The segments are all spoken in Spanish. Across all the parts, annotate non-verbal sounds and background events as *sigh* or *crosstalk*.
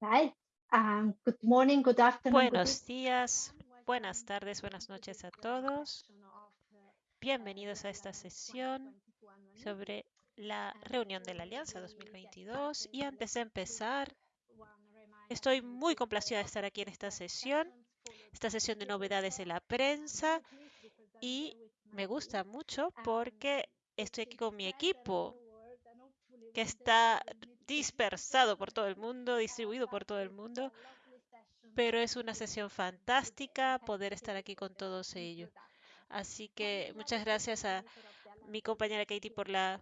Right. Um, good morning, good afternoon, good Buenos días, buenas tardes, buenas noches a todos. Bienvenidos a esta sesión sobre la reunión de la Alianza 2022. Y antes de empezar, estoy muy complacida de estar aquí en esta sesión, esta sesión de novedades de la prensa. Y me gusta mucho porque estoy aquí con mi equipo, que está dispersado por todo el mundo, distribuido por todo el mundo, pero es una sesión fantástica poder estar aquí con todos ellos. Así que muchas gracias a mi compañera Katie por la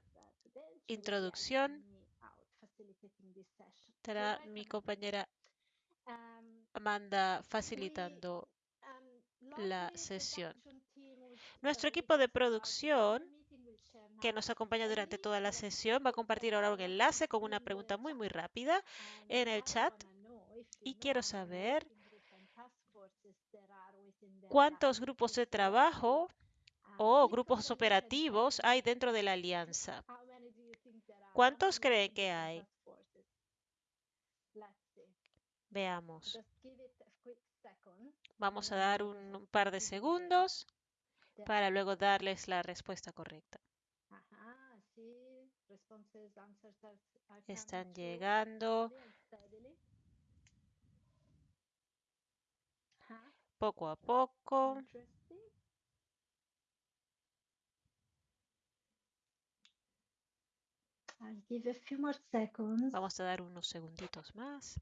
introducción. Estará mi compañera Amanda facilitando la sesión. Nuestro equipo de producción que nos acompaña durante toda la sesión va a compartir ahora un enlace con una pregunta muy muy rápida en el chat y quiero saber cuántos grupos de trabajo o grupos operativos hay dentro de la alianza. ¿Cuántos creen que hay? Veamos. Vamos a dar un par de segundos para luego darles la respuesta correcta. Están llegando. poco a poco. Vamos a dar unos segunditos más.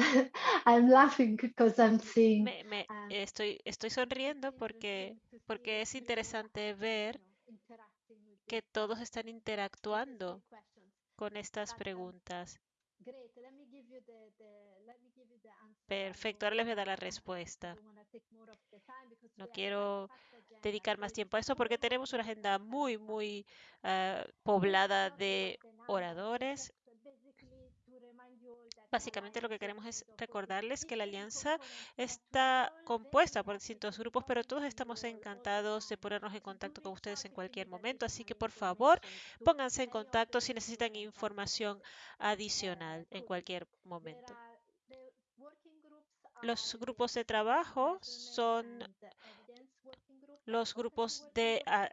*laughs* I'm laughing because I'm seeing. Me, me- estoy, estoy sonriendo porque, porque es interesante ver que todos están interactuando con estas preguntas. Perfecto, ahora les voy a dar la respuesta. No quiero dedicar más tiempo a eso porque tenemos una agenda muy, muy ah, poblada de oradores. Básicamente lo que queremos es recordarles que la alianza está compuesta por distintos grupos, pero todos estamos encantados de ponernos en contacto con ustedes en cualquier momento. Así que por favor, pónganse en contacto si necesitan información adicional en cualquier momento. Los grupos de trabajo son los grupos de ah,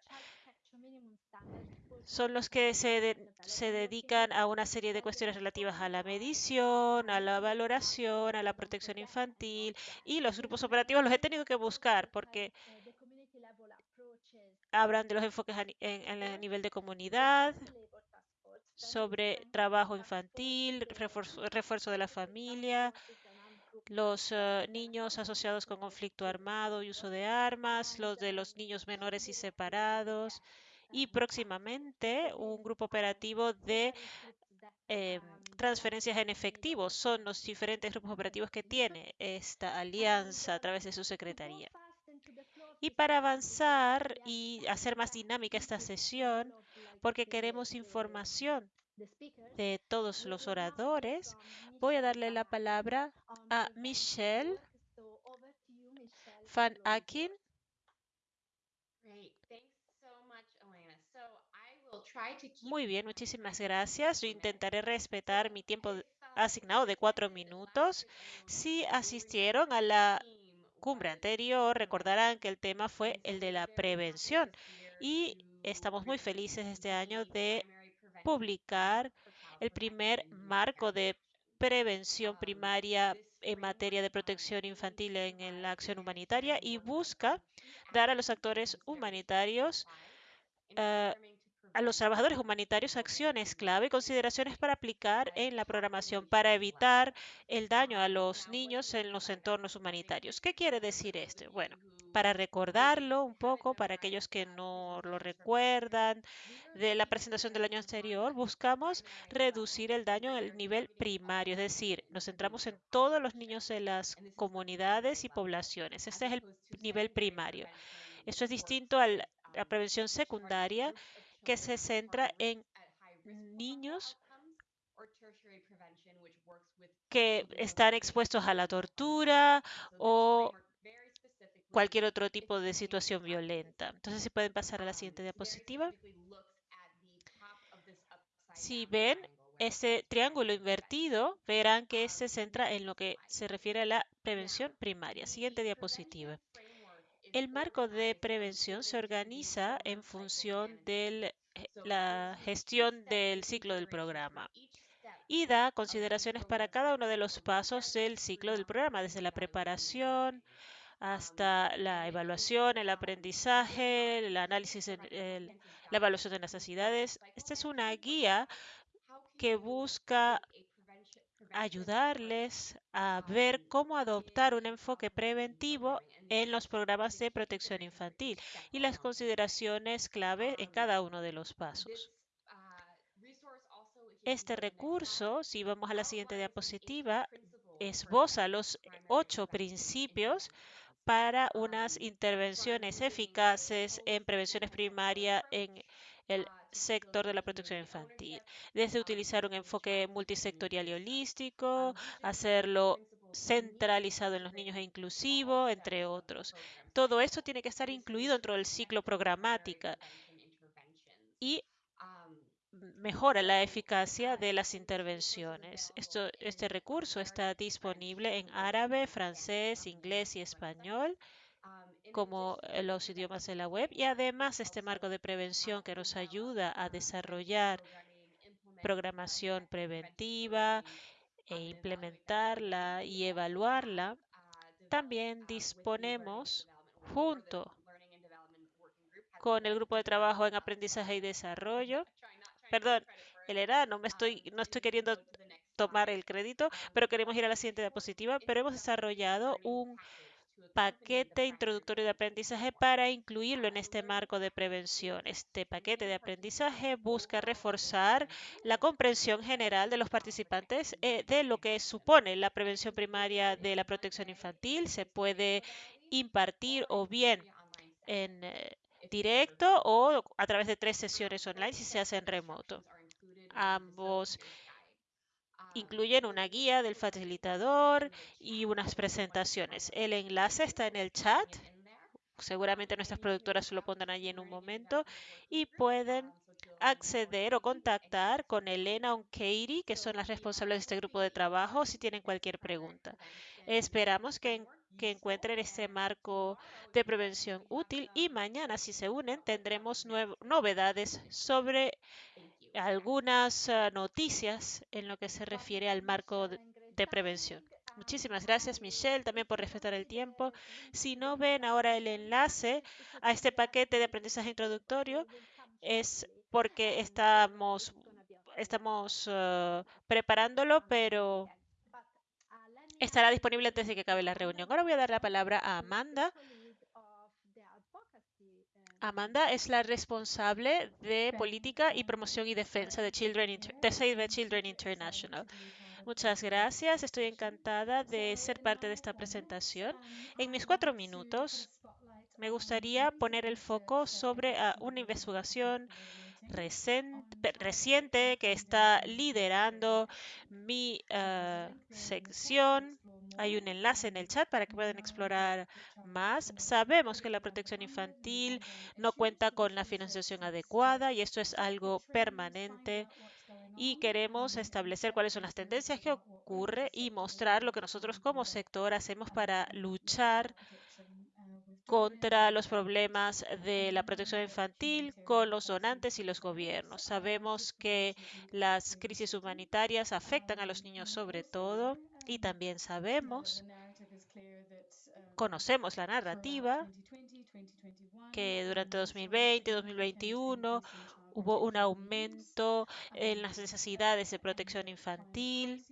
son los que se, de- se dedican a una serie de cuestiones relativas a la medición, a la valoración, a la protección infantil y los grupos operativos los he tenido que buscar porque hablan de los enfoques a, en, en el nivel de comunidad, sobre trabajo infantil, refuerzo, refuerzo de la familia, los eh, niños asociados con conflicto armado y uso de armas, los de los niños menores y separados, y próximamente un grupo operativo de eh, transferencias en efectivo. Son los diferentes grupos operativos que tiene esta alianza a través de su secretaría. Y para avanzar y hacer más dinámica esta sesión, porque queremos información de todos los oradores, voy a darle la palabra a Michelle Van Akin. Muy bien, muchísimas gracias. Yo intentaré respetar mi tiempo asignado de cuatro minutos. Si asistieron a la cumbre anterior, recordarán que el tema fue el de la prevención y estamos muy felices este año de publicar el primer marco de prevención primaria en materia de protección infantil en la acción humanitaria y busca dar a los actores humanitarios a los trabajadores humanitarios acciones clave y consideraciones para aplicar en la programación para evitar el daño a los niños en los entornos humanitarios. ¿Qué quiere decir esto? Bueno, para recordarlo un poco, para aquellos que no lo recuerdan de la presentación del año anterior, buscamos reducir el daño el nivel primario, es decir, nos centramos en todos los niños de las comunidades y poblaciones. Este es el nivel primario. Esto es distinto a la prevención secundaria que se centra en niños que están expuestos a la tortura o cualquier otro tipo de situación violenta. Entonces, si pueden pasar a la siguiente diapositiva. Si ven ese triángulo invertido, verán que se centra en lo que se refiere a la prevención primaria. Siguiente diapositiva. El marco de prevención se organiza en función de la gestión del ciclo del programa y da consideraciones para cada uno de los pasos del ciclo del programa, desde la preparación hasta la evaluación, el aprendizaje, el análisis, el, la evaluación de necesidades. Esta es una guía que busca ayudarles a ver cómo adoptar un enfoque preventivo en los programas de protección infantil y las consideraciones clave en cada uno de los pasos. Este recurso, si vamos a la siguiente diapositiva, esboza los ocho principios para unas intervenciones eficaces en prevenciones primarias en el sector de la protección infantil, desde utilizar un enfoque multisectorial y holístico, hacerlo centralizado en los niños e inclusivo, entre otros. Todo esto tiene que estar incluido dentro del ciclo programático y mejora la eficacia de las intervenciones. Esto, este recurso está disponible en árabe, francés, inglés y español como los idiomas de la web y además este marco de prevención que nos ayuda a desarrollar programación preventiva e implementarla y evaluarla, también disponemos junto con el grupo de trabajo en aprendizaje y desarrollo. Perdón, Elena, no me estoy, no estoy queriendo tomar el crédito, pero queremos ir a la siguiente diapositiva, pero hemos desarrollado un paquete introductorio de aprendizaje para incluirlo en este marco de prevención. Este paquete de aprendizaje busca reforzar la comprensión general de los participantes eh, de lo que supone la prevención primaria de la protección infantil. Se puede impartir o bien en eh, directo o a través de tres sesiones online si se hace en remoto. Ambos incluyen una guía del facilitador y unas presentaciones. El enlace está en el chat. Seguramente nuestras productoras lo pondrán allí en un momento y pueden acceder o contactar con Elena o Katie, que son las responsables de este grupo de trabajo, si tienen cualquier pregunta. Esperamos que, que encuentren este marco de prevención útil y mañana, si se unen, tendremos novedades sobre algunas uh, noticias en lo que se refiere al marco de, prevención. Muchísimas gracias, Michelle, también por respetar el tiempo. Si no ven ahora el enlace a este paquete de aprendizaje introductorio, es porque estamos, estamos uh, preparándolo, pero estará disponible antes de que acabe la reunión. Ahora voy a dar la palabra a Amanda Amanda es la responsable de política y promoción y defensa de, Children de Save the Children International. Muchas gracias. Estoy encantada de ser parte de esta presentación. En mis cuatro minutos me gustaría poner el foco sobre uh, una investigación reciente que está liderando mi uh, sección. Hay un enlace en el chat para que puedan explorar más. Sabemos que la protección infantil no cuenta con la financiación adecuada y esto es algo permanente y queremos establecer cuáles son las tendencias que ocurre y mostrar lo que nosotros como sector hacemos para luchar contra los problemas de la protección infantil con los donantes y los gobiernos. Sabemos que las crisis humanitarias afectan a los niños sobre todo y también sabemos, conocemos la narrativa, que durante 2020 y 2021 hubo un aumento en las necesidades de protección infantil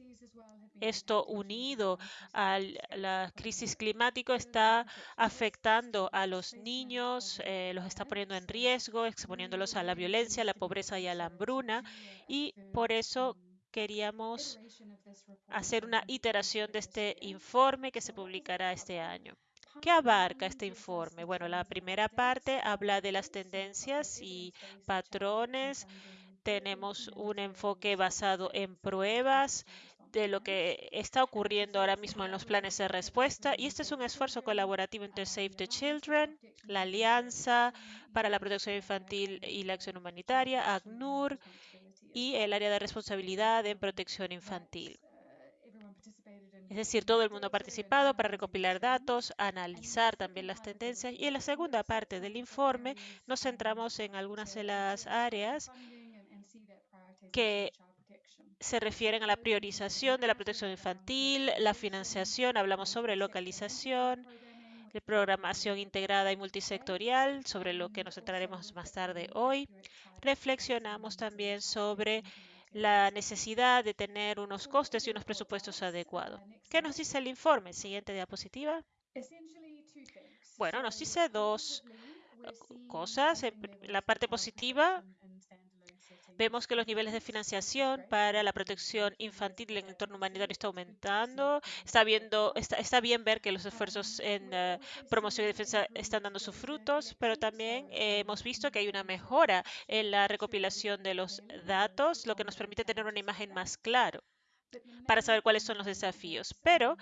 esto unido a la crisis climática está afectando a los niños, eh, los está poniendo en riesgo, exponiéndolos a la violencia, a la pobreza y a la hambruna. Y por eso queríamos hacer una iteración de este informe que se publicará este año. ¿Qué abarca este informe? Bueno, la primera parte habla de las tendencias y patrones. Tenemos un enfoque basado en pruebas de lo que está ocurriendo ahora mismo en los planes de respuesta y este es un esfuerzo colaborativo entre Save the Children, la Alianza para la Protección Infantil y la Acción Humanitaria, ACNUR y el área de responsabilidad en protección infantil. Es decir, todo el mundo ha participado para recopilar datos, analizar también las tendencias y en la segunda parte del informe nos centramos en algunas de las áreas que se refieren a la priorización de la protección infantil, la financiación, hablamos sobre localización, de programación integrada y multisectorial, sobre lo que nos centraremos más tarde hoy. Reflexionamos también sobre la necesidad de tener unos costes y unos presupuestos adecuados. ¿Qué nos dice el informe? Siguiente diapositiva. Bueno, nos dice dos cosas. La parte positiva, Vemos que los niveles de financiación para la protección infantil en el entorno humanitario está aumentando. Está, viendo, está, está bien ver que los esfuerzos en uh, promoción y defensa están dando sus frutos, pero también eh, hemos visto que hay una mejora en la recopilación de los datos, lo que nos permite tener una imagen más clara para saber cuáles son los desafíos. Pero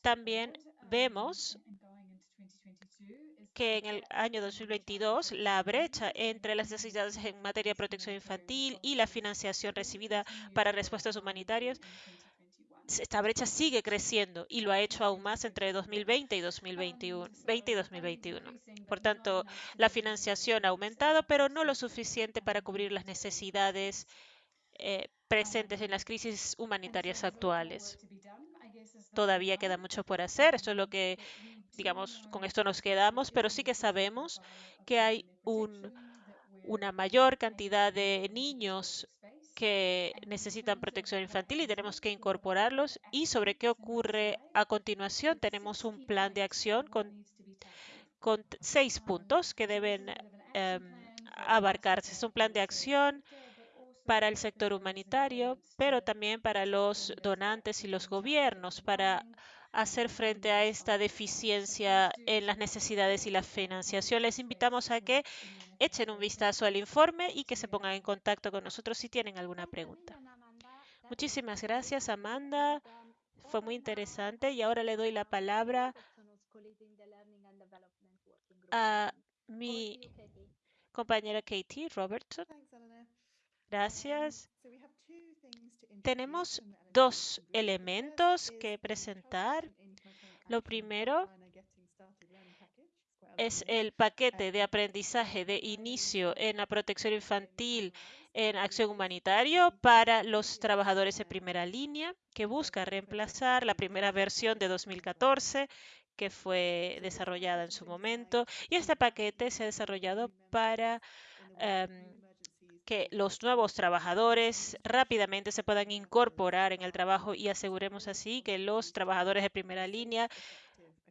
también vemos que en el año 2022 la brecha entre las necesidades en materia de protección infantil y la financiación recibida para respuestas humanitarias, esta brecha sigue creciendo y lo ha hecho aún más entre 2020 y 2021. 20 y 2021. Por tanto, la financiación ha aumentado, pero no lo suficiente para cubrir las necesidades eh, presentes en las crisis humanitarias actuales. Todavía queda mucho por hacer. Esto es lo que digamos, con esto nos quedamos, pero sí que sabemos que hay un, una mayor cantidad de niños que necesitan protección infantil y tenemos que incorporarlos. Y sobre qué ocurre a continuación, tenemos un plan de acción con, con seis puntos que deben eh, abarcarse. Es un plan de acción para el sector humanitario, pero también para los donantes y los gobiernos, para hacer frente a esta deficiencia en las necesidades y la financiación. Les invitamos a que echen un vistazo al informe y que se pongan en contacto con nosotros si tienen alguna pregunta. Muchísimas gracias, Amanda. Fue muy interesante y ahora le doy la palabra a mi compañera Katie Robertson. Gracias. Tenemos dos elementos que presentar. Lo primero es el paquete de aprendizaje de inicio en la protección infantil en acción humanitaria para los trabajadores de primera línea, que busca reemplazar la primera versión de 2014 que fue desarrollada en su momento. Y este paquete se ha desarrollado para um, que los nuevos trabajadores rápidamente se puedan incorporar en el trabajo y aseguremos así que los trabajadores de primera línea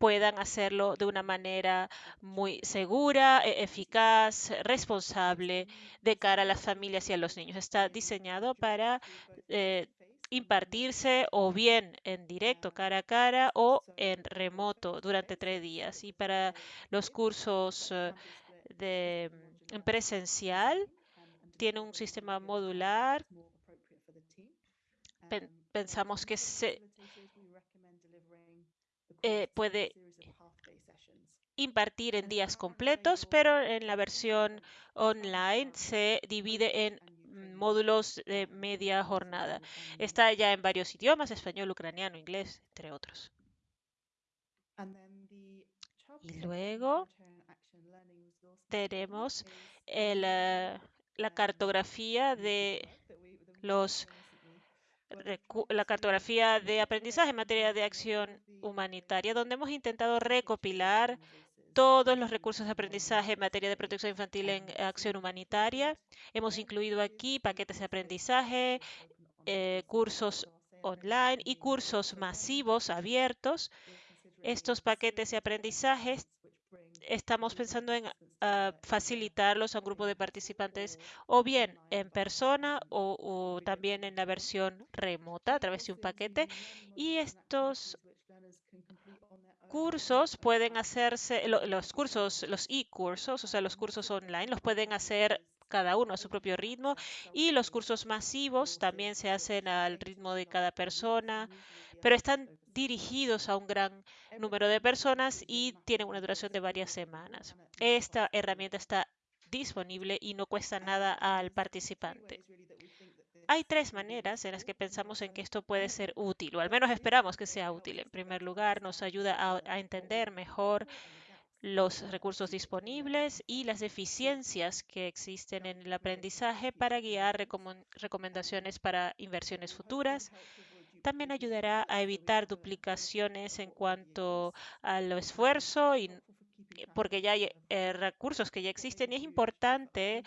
puedan hacerlo de una manera muy segura, e-, eficaz, responsable de cara a las familias y a los niños. Está diseñado para eh, impartirse o bien en directo, cara a cara, o en remoto durante tres días. Y para los cursos eh, de, en presencial, tiene un sistema modular. Pensamos que se eh, puede impartir en días completos, pero en la versión online se divide en módulos de media jornada. Está ya en varios idiomas, español, ucraniano, inglés, entre otros. Y luego tenemos el, uh, la cartografía de los la cartografía de aprendizaje en materia de acción humanitaria, donde hemos intentado recopilar todos los recursos de aprendizaje en materia de protección infantil en acción humanitaria. Hemos incluido aquí paquetes de aprendizaje, eh, cursos online y cursos masivos abiertos. Estos paquetes de aprendizaje estamos pensando en uh, facilitarlos a un grupo de participantes o bien en persona o, o, también en la versión remota a través de un paquete. Y estos cursos pueden hacerse, los cursos, los e-cursos, o sea, los cursos online, los pueden hacer cada uno a su propio ritmo y los cursos masivos también se hacen al ritmo de cada persona, pero están dirigidos a un gran número de personas y tienen una duración de varias semanas. Esta herramienta está disponible y no cuesta nada al participante. Hay tres maneras en las que pensamos en que esto puede ser útil, o al menos esperamos que sea útil. En primer lugar, nos ayuda a, entender mejor los recursos disponibles y las deficiencias que existen en el aprendizaje para guiar recomendaciones para inversiones futuras. También ayudará a evitar duplicaciones en cuanto al esfuerzo y porque ya hay eh, recursos que ya existen y es importante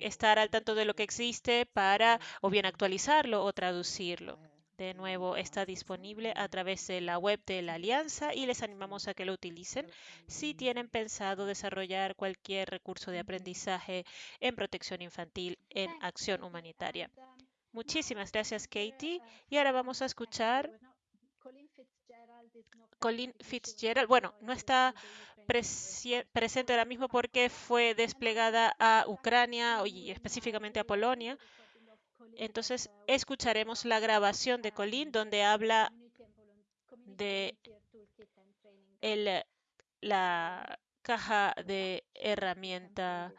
estar al tanto de lo que existe para o bien actualizarlo o traducirlo. De nuevo, está disponible a través de la web de la Alianza y les animamos a que lo utilicen si tienen pensado desarrollar cualquier recurso de aprendizaje en protección infantil en acción humanitaria. Muchísimas gracias, Katie. Y ahora vamos a escuchar Colin Fitzgerald. Bueno, no está presente ahora mismo porque fue desplegada a Ucrania y específicamente a Polonia. Entonces escucharemos la grabación de Colin donde habla de la caja de herramienta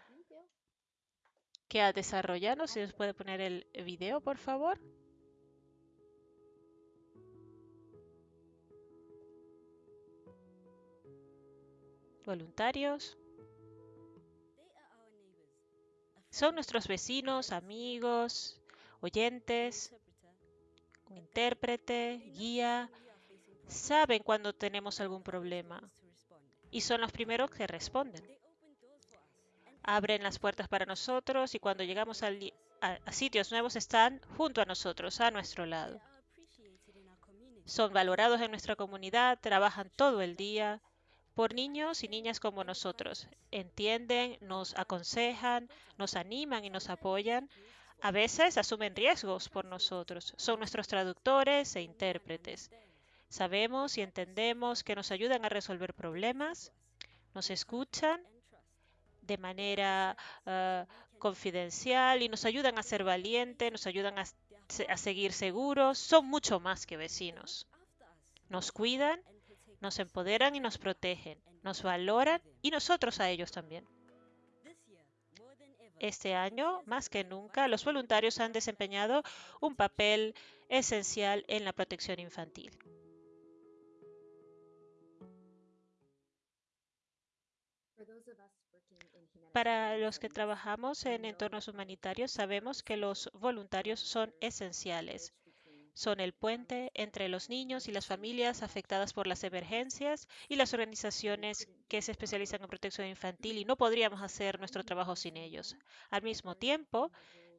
que ha desarrollado. Si nos puede poner el video, por favor. Voluntarios. Son nuestros vecinos, amigos, oyentes, intérprete, guía, saben cuando tenemos algún problema y son los primeros que responden. Abren las puertas para nosotros y cuando llegamos a, sitios nuevos están junto a nosotros, a nuestro lado. Son valorados en nuestra comunidad, trabajan todo el día por niños y niñas como nosotros. Entienden, nos aconsejan, nos animan y nos apoyan a veces asumen riesgos por nosotros. Son nuestros traductores e intérpretes. Sabemos y entendemos que nos ayudan a resolver problemas, nos escuchan de manera uh, confidencial y nos ayudan a ser valientes, nos ayudan a, a seguir seguros. Son mucho más que vecinos. Nos cuidan, nos empoderan y nos protegen, nos valoran y nosotros a ellos también. Este año, más que nunca, los voluntarios han desempeñado un papel esencial en la protección infantil. Para los que trabajamos en entornos humanitarios, sabemos que los voluntarios son esenciales son el puente entre los niños y las familias afectadas por las emergencias y las organizaciones que se especializan en protección infantil y no podríamos hacer nuestro trabajo sin ellos. Al mismo tiempo,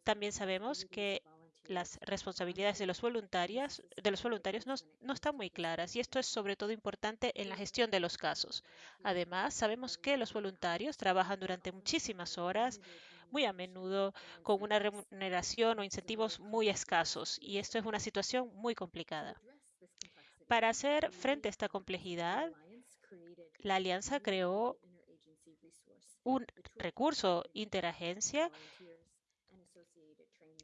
también sabemos que las responsabilidades de los voluntarios, de los voluntarios no, no, están muy claras y esto es sobre todo importante en la gestión de los casos. Además, sabemos que los voluntarios trabajan durante muchísimas horas, muy a menudo con una remuneración o incentivos muy escasos, y esto es una situación muy complicada. Para hacer frente a esta complejidad, la Alianza creó un recurso interagencia.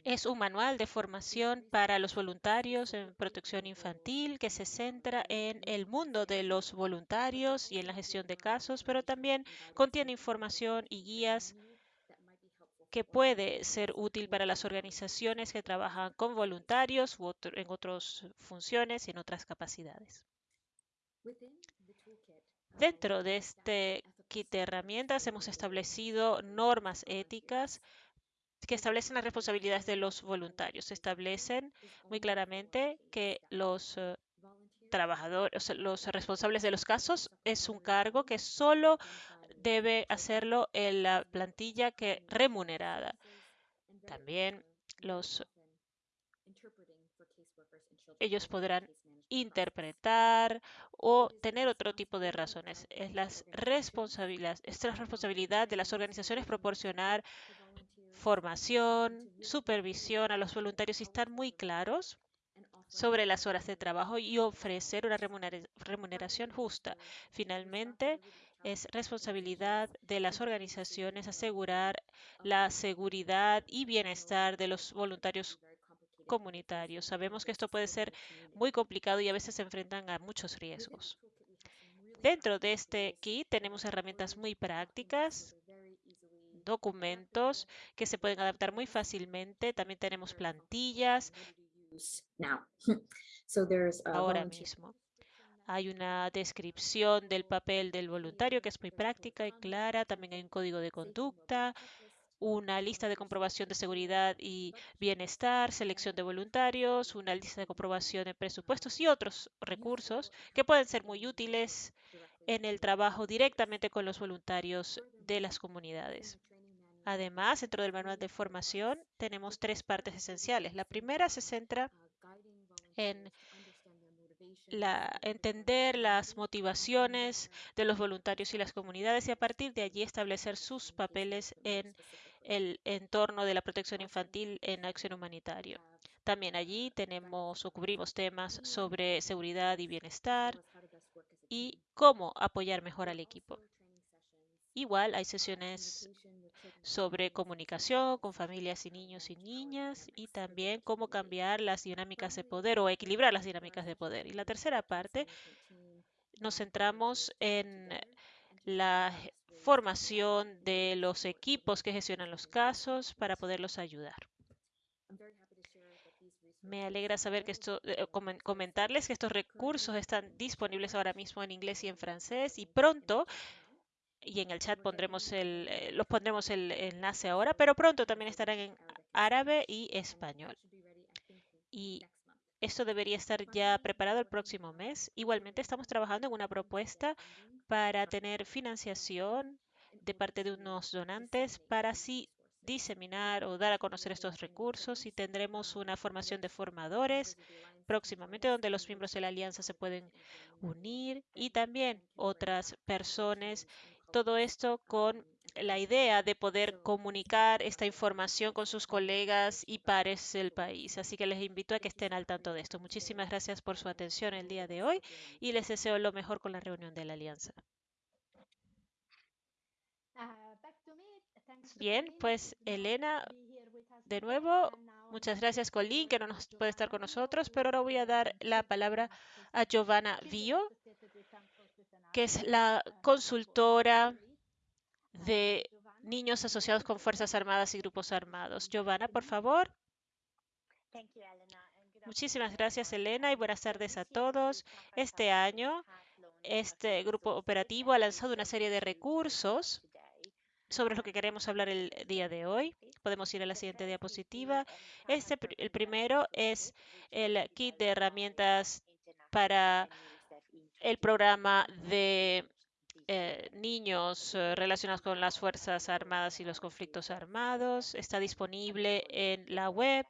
Es un manual de formación para los voluntarios en protección infantil que se centra en el mundo de los voluntarios y en la gestión de casos, pero también contiene información y guías que puede ser útil para las organizaciones que trabajan con voluntarios u en otras funciones y en otras capacidades. Dentro de este kit de herramientas hemos establecido normas éticas que establecen las responsabilidades de los voluntarios. Establecen muy claramente que los eh, trabajadores, los responsables de los casos es un cargo que solo debe hacerlo en la plantilla que remunerada. También los ellos podrán interpretar o tener otro tipo de razones. Es, las responsabilidades, es la responsabilidad de las organizaciones proporcionar formación, supervisión a los voluntarios y estar muy claros sobre las horas de trabajo y ofrecer una remuneración justa. Finalmente, Es responsabilidad de las organizaciones asegurar la seguridad y bienestar de los voluntarios comunitarios. Sabemos que esto puede ser muy complicado y a veces se enfrentan a muchos riesgos. Dentro de este kit tenemos herramientas muy prácticas, documentos que se pueden adaptar muy fácilmente. También tenemos plantillas *laughs* ahora mismo. Hay una descripción del papel del voluntario que es muy práctica y clara. También hay un código de conducta, una lista de comprobación de seguridad y bienestar, selección de voluntarios, una lista de comprobación de presupuestos y otros recursos que pueden ser muy útiles en el trabajo directamente con los voluntarios de las comunidades. Además, dentro del manual de formación tenemos tres partes esenciales. La primera se centra en entender las motivaciones de los voluntarios y las comunidades y a partir de allí establecer sus papeles en el entorno de la protección infantil en acción humanitaria. También allí tenemos o cubrimos temas sobre seguridad y bienestar y cómo apoyar mejor al equipo. Igual hay sesiones sobre comunicación con familias y niños y niñas y también cómo cambiar las dinámicas de poder o equilibrar las dinámicas de poder. Y la tercera parte nos centramos en la formación de los equipos que gestionan los casos para poderlos ayudar. Me alegra saber que esto, eh, comentarles que estos recursos están disponibles ahora mismo en inglés y en francés y pronto y en el chat pondremos el, eh, los pondremos el enlace ahora, pero pronto también estarán en árabe y español. Y esto debería estar ya preparado el próximo mes. Igualmente estamos trabajando en una propuesta para tener financiación de parte de unos donantes para así diseminar o dar a conocer estos recursos y tendremos una formación de formadores próximamente donde los miembros de la alianza se pueden unir y también otras personas todo esto con la idea de poder comunicar esta información con sus colegas y pares del país. Así que les invito a que estén al tanto de esto. Muchísimas gracias por su atención el día de hoy y les deseo lo mejor con la reunión de la alianza. Uh, Bien, pues Elena, de nuevo, muchas gracias Colin, que no nos puede estar con nosotros, pero ahora voy a dar la palabra a Giovanna Vio, que es la consultora de niños asociados con Fuerzas Armadas y grupos armados. Giovanna, por favor. Muchísimas gracias, Elena, y buenas tardes a todos. Este año, este grupo operativo ha lanzado una serie de recursos sobre lo que queremos hablar el día de hoy. Podemos ir a la siguiente diapositiva. Este, el primero es el kit de herramientas para el programa de eh, niños eh, relacionados con las Fuerzas Armadas y los conflictos armados. Está disponible en la web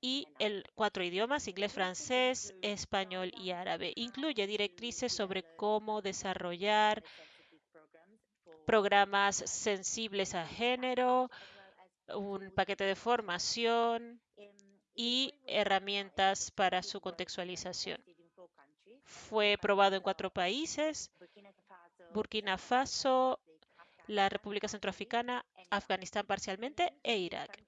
y en cuatro idiomas, inglés, francés, español y árabe. Incluye directrices sobre cómo desarrollar programas sensibles a género, un paquete de formación y herramientas para su contextualización. Fue probado en cuatro países, Burkina Faso, la República Centroafricana, Afganistán parcialmente e Irak.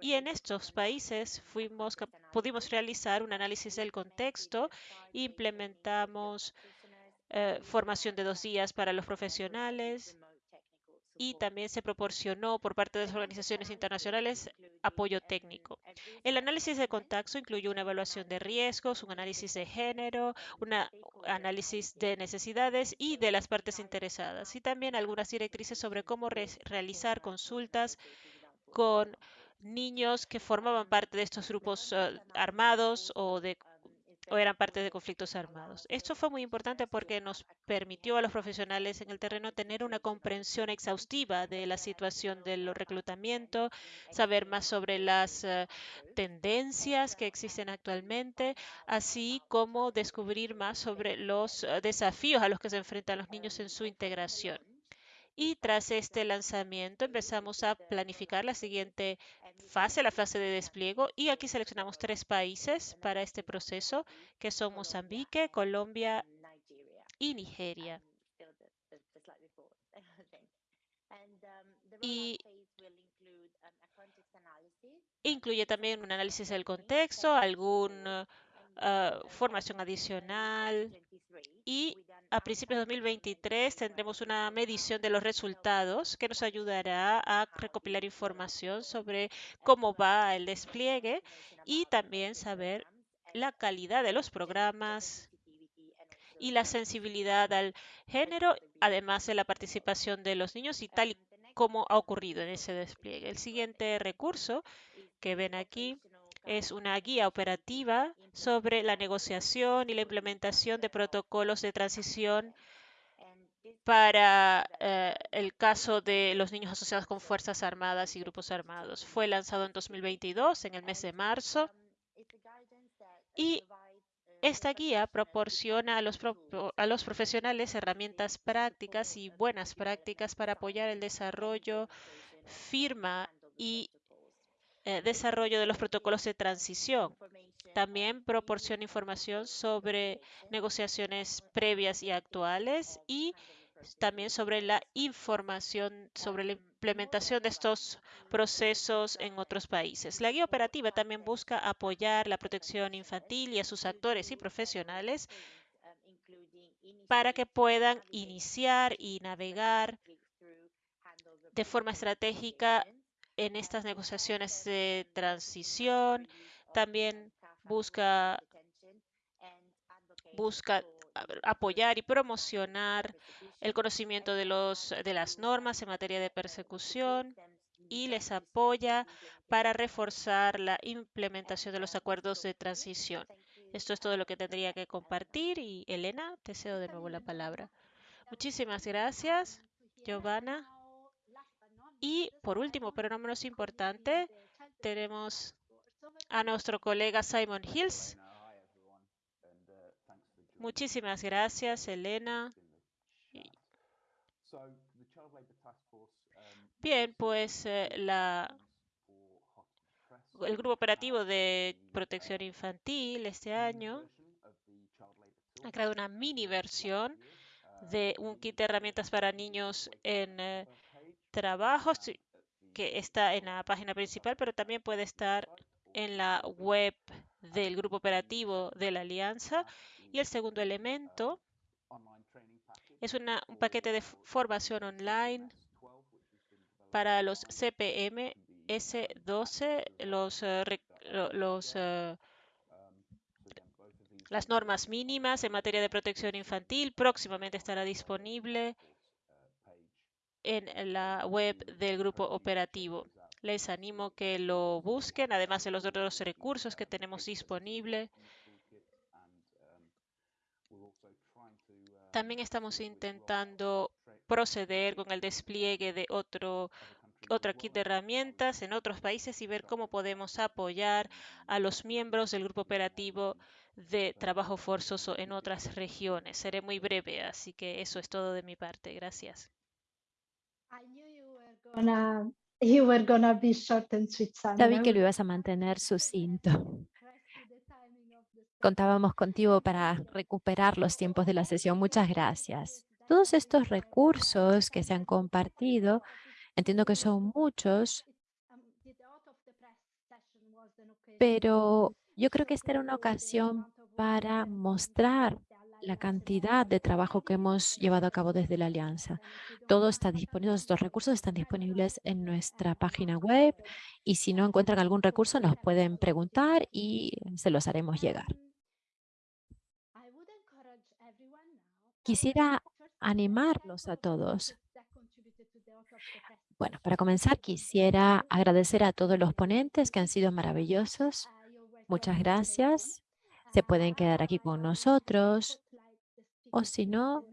Y en estos países fuimos, pudimos realizar un análisis del contexto, implementamos eh, formación de dos días para los profesionales, y también se proporcionó por parte de las organizaciones internacionales apoyo técnico. El análisis de contacto incluyó una evaluación de riesgos, un análisis de género, un análisis de necesidades y de las partes interesadas, y también algunas directrices sobre cómo realizar consultas con niños que formaban parte de estos grupos eh, armados o de o eran parte de conflictos armados. Esto fue muy importante porque nos permitió a los profesionales en el terreno tener una comprensión exhaustiva de la situación del reclutamiento, saber más sobre las eh, tendencias que existen actualmente, así como descubrir más sobre los eh, desafíos a los que se enfrentan los niños en su integración. Y tras este lanzamiento empezamos a planificar la siguiente fase, la fase de despliegue. Y aquí seleccionamos tres países para este proceso, que son Mozambique, Colombia y Nigeria. y incluye también un análisis del contexto, alguna ah, formación adicional y a principios de 2023 tendremos una medición de los resultados que nos ayudará a recopilar información sobre cómo va el despliegue y también saber la calidad de los programas y la sensibilidad al género, además de la participación de los niños y tal y como ha ocurrido en ese despliegue. El siguiente recurso que ven aquí es una guía operativa sobre la negociación y la implementación de protocolos de transición para eh, el caso de los niños asociados con Fuerzas Armadas y grupos armados. Fue lanzado en 2022, en el mes de marzo, y esta guía proporciona a los, a los, profesionales herramientas prácticas y buenas prácticas para apoyar el desarrollo, firma y eh, desarrollo de los protocolos de transición. También proporciona información sobre negociaciones previas y actuales y también sobre la información sobre la implementación de estos procesos en otros países. La guía operativa también busca apoyar la protección infantil y a sus actores y profesionales para que puedan iniciar y navegar de forma estratégica en estas negociaciones de transición. También busca, busca apoyar y promocionar el conocimiento de, los, de las normas en materia de persecución y les apoya para reforzar la implementación de los acuerdos de transición. Esto es todo lo que tendría que compartir y Elena, te cedo de nuevo la palabra. Muchísimas gracias, Giovanna. Y por último, pero no menos importante, tenemos a nuestro colega Simon Hills. Muchísimas gracias, Elena. Bien, pues eh, la, el Grupo Operativo de Protección Infantil este año ha creado una mini versión de un kit de herramientas para niños en eh, trabajos que está en la página principal, pero también puede estar en la web del grupo operativo de la alianza. Y el segundo elemento es un paquete de formación online para los CPM S12, los, eh, los, eh, las normas mínimas en materia de protección infantil. Próximamente estará disponible en la web del grupo operativo. Les animo que lo busquen, además de los otros recursos que tenemos disponibles. También estamos intentando proceder con el despliegue de otro otra kit de herramientas en otros países y ver cómo podemos apoyar a los miembros del grupo operativo de trabajo forzoso en otras regiones. Seré muy breve, así que eso es todo de mi parte. Gracias. Sabí que lo ibas a mantener sucinto. Contábamos contigo para recuperar los tiempos de la sesión. Muchas gracias. Todos estos recursos que se han compartido, entiendo que son muchos, pero yo creo que esta era una ocasión para mostrar la cantidad de trabajo que hemos llevado a cabo desde la Alianza. Todo está disponible, estos recursos están disponibles en nuestra página web y si no encuentran algún recurso nos pueden preguntar y se los haremos llegar. Quisiera animarlos a todos. Bueno, para comenzar quisiera agradecer a todos los ponentes que han sido maravillosos. Muchas gracias. Se pueden quedar aquí con nosotros o si no,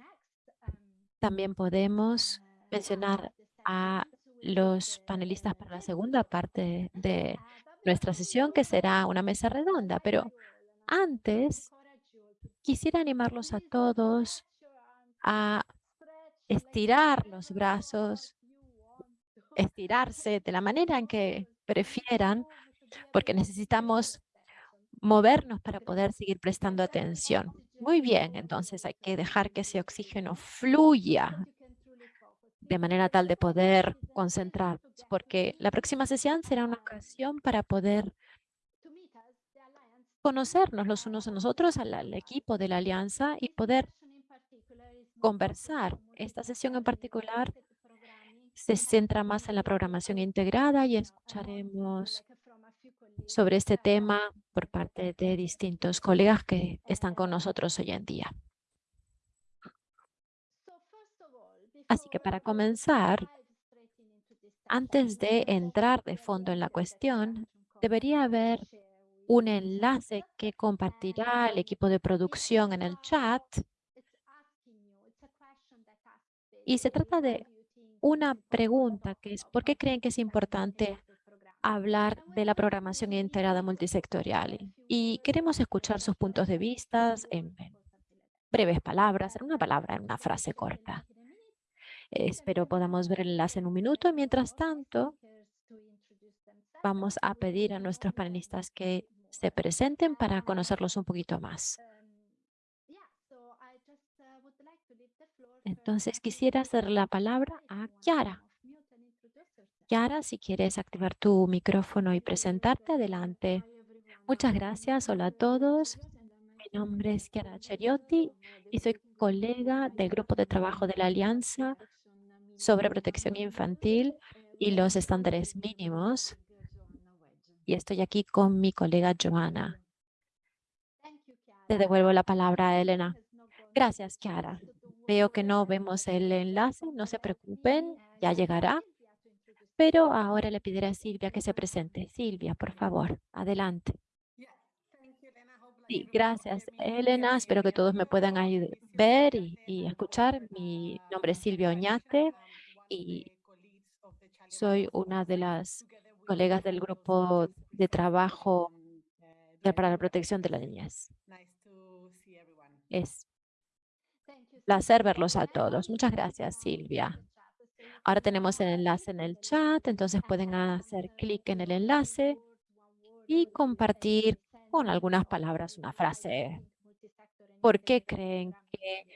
también podemos mencionar a los panelistas para la segunda parte de nuestra sesión, que será una mesa redonda. Pero antes, quisiera animarlos a todos a estirar los brazos, estirarse de la manera en que prefieran, porque necesitamos movernos para poder seguir prestando atención. Muy bien, entonces hay que dejar que ese oxígeno fluya de manera tal de poder concentrarnos, porque la próxima sesión será una ocasión para poder conocernos los unos a nosotros, al, al equipo de la alianza y poder conversar. Esta sesión en particular se centra más en la programación integrada y escucharemos sobre este tema por parte de distintos colegas que están con nosotros hoy en día. Así que para comenzar, antes de entrar de fondo en la cuestión, debería haber un enlace que compartirá el equipo de producción en el chat. Y se trata de una pregunta que es, ¿por qué creen que es importante hablar de la programación integrada multisectorial? Y queremos escuchar sus puntos de vista en breves palabras, en una palabra, en una frase corta. Espero podamos ver el enlace en un minuto. Mientras tanto, vamos a pedir a nuestros panelistas que se presenten para conocerlos un poquito más. Entonces quisiera hacer la palabra a Kiara. Kiara, si quieres activar tu micrófono y presentarte, adelante. Muchas gracias. Hola a todos. Mi nombre es Chiara Cheriotti y soy colega del grupo de trabajo de la Alianza sobre protección infantil y los estándares mínimos. Y estoy aquí con mi colega Joana. Te devuelvo la palabra a Elena. Gracias, Kiara. Veo que no vemos el enlace, no se preocupen, ya llegará. Pero ahora le pediré a Silvia que se presente. Silvia, por favor, adelante. Sí, gracias, Elena. Espero que todos me puedan ver y, y escuchar. Mi nombre es Silvia Oñate y soy una de las colegas del grupo de trabajo para la protección de la niñez. Es placer verlos a todos. Muchas gracias, Silvia. Ahora tenemos el enlace en el chat, entonces pueden hacer clic en el enlace y compartir con algunas palabras una frase. ¿Por qué creen que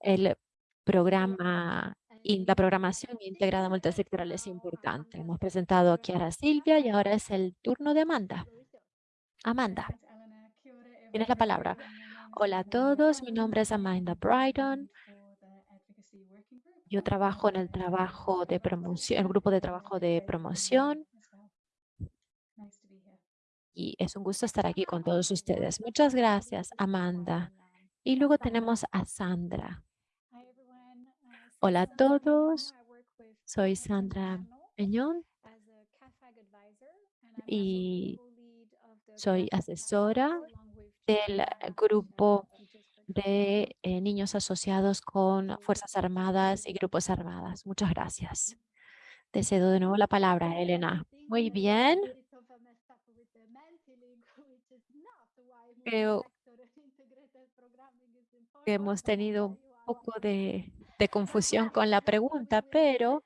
el programa y la programación integrada multisectorial es importante? Hemos presentado aquí a Silvia y ahora es el turno de Amanda. Amanda, tienes la palabra. Hola a todos, mi nombre es Amanda Brighton. Yo trabajo en el trabajo de promoción, el grupo de trabajo de promoción. Y es un gusto estar aquí con todos ustedes. Muchas gracias, Amanda. Y luego tenemos a Sandra. Hola a todos, soy Sandra Peñón y soy asesora del grupo de eh, niños asociados con Fuerzas Armadas y Grupos Armadas. Muchas gracias. Te cedo de nuevo la palabra, Elena. Muy bien. Creo que hemos tenido un poco de, de confusión con la pregunta, pero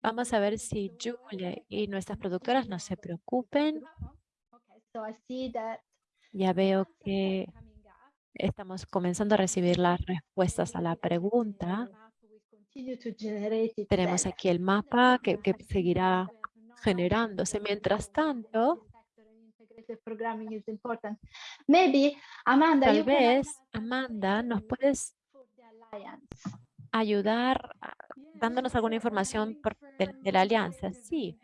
Vamos a ver si Julie y nuestras productoras no se preocupen. Ya veo que estamos comenzando a recibir las respuestas a la pregunta. Tenemos aquí el mapa que, que seguirá generándose. Mientras tanto, tal vez, Amanda, nos puedes ayudar dándonos alguna información de, la alianza. Sí,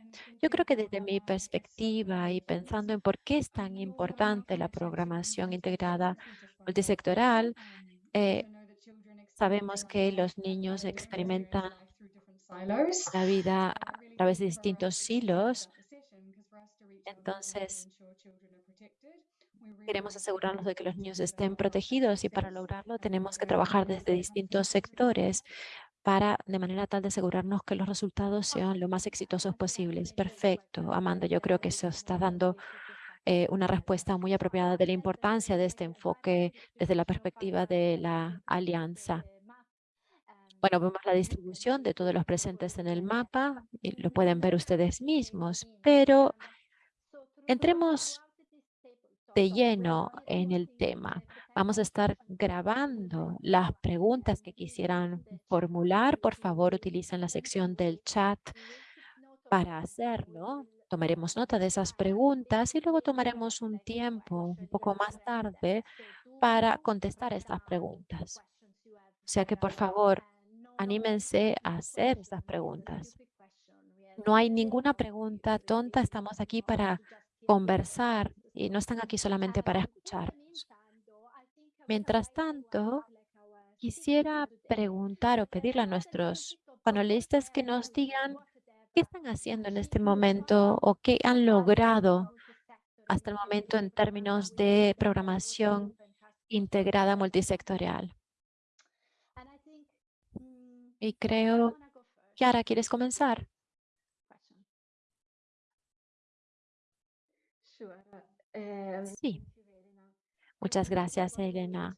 yo creo que desde mi perspectiva y pensando en por qué es tan importante la programación integrada multisectoral, eh, sabemos que los niños experimentan la vida a través de distintos silos. Entonces, Queremos asegurarnos de que los niños estén protegidos y para lograrlo tenemos que trabajar desde distintos sectores para de manera tal de asegurarnos que los resultados sean lo más exitosos posibles. Perfecto, Amanda, yo creo que eso está dando eh, una respuesta muy apropiada de la importancia de este enfoque desde la perspectiva de la alianza. Bueno, vemos la distribución de todos los presentes en el mapa, y lo pueden ver ustedes mismos, pero entremos de lleno en el tema. Vamos a estar grabando las preguntas que quisieran formular. Por favor, utilicen la sección del chat para hacerlo. Tomaremos nota de esas preguntas y luego tomaremos un tiempo un poco más tarde para contestar estas preguntas. O sea que, por favor, anímense a hacer estas preguntas. No hay ninguna pregunta tonta. Estamos aquí para conversar y no están aquí solamente para escucharnos. Mientras tanto, quisiera preguntar o pedirle a nuestros panelistas que nos digan qué están haciendo en este momento o qué han logrado hasta el momento en términos de programación integrada multisectorial. Y creo, Kiara, ¿quieres comenzar? Sí. Muchas gracias, Elena.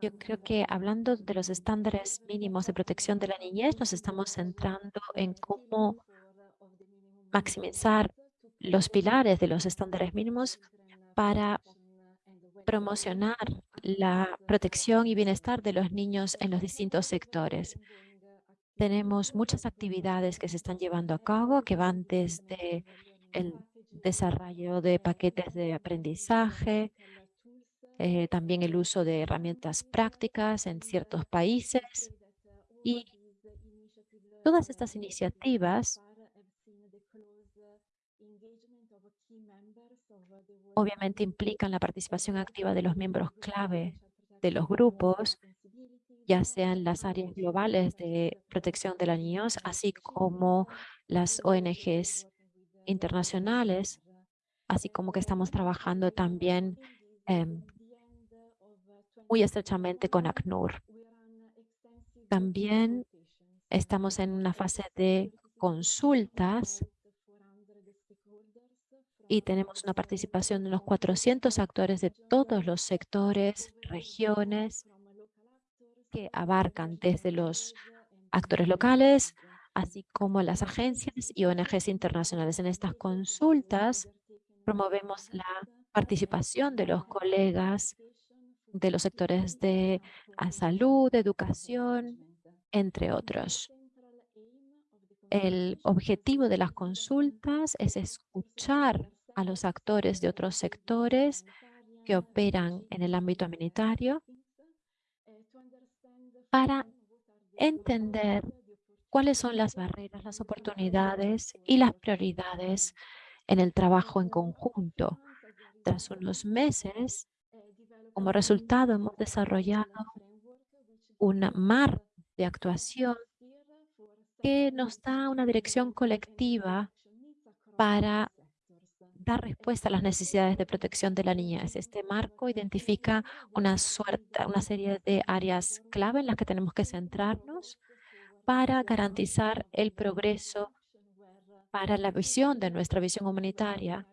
Yo creo que hablando de los estándares mínimos de protección de la niñez, nos estamos centrando en cómo maximizar los pilares de los estándares mínimos para promocionar la protección y bienestar de los niños en los distintos sectores. Tenemos muchas actividades que se están llevando a cabo que van desde el desarrollo de paquetes de aprendizaje, eh, también el uso de herramientas prácticas en ciertos países. Y todas estas iniciativas obviamente implican la participación activa de los miembros clave de los grupos, ya sean las áreas globales de protección de los niños, así como las ONGs internacionales, así como que estamos trabajando también em, muy estrechamente con ACNUR. También estamos en una fase de consultas y tenemos una participación de unos 400 actores de todos los sectores, regiones, que abarcan desde los actores locales así como las agencias y ONGs internacionales. En estas consultas promovemos la participación de los colegas de los sectores de salud, educación, entre otros. El objetivo de las consultas es escuchar a los actores de otros sectores que operan en el ámbito humanitario para entender cuáles son las barreras, las oportunidades y las prioridades en el trabajo en conjunto. Tras unos meses, como resultado, hemos desarrollado un mar de actuación que nos da una dirección colectiva para dar respuesta a las necesidades de protección de la niñez. Este marco identifica una, suerte, una serie de áreas clave en las que tenemos que centrarnos para garantizar el progreso para la visión de nuestra visión humanitaria,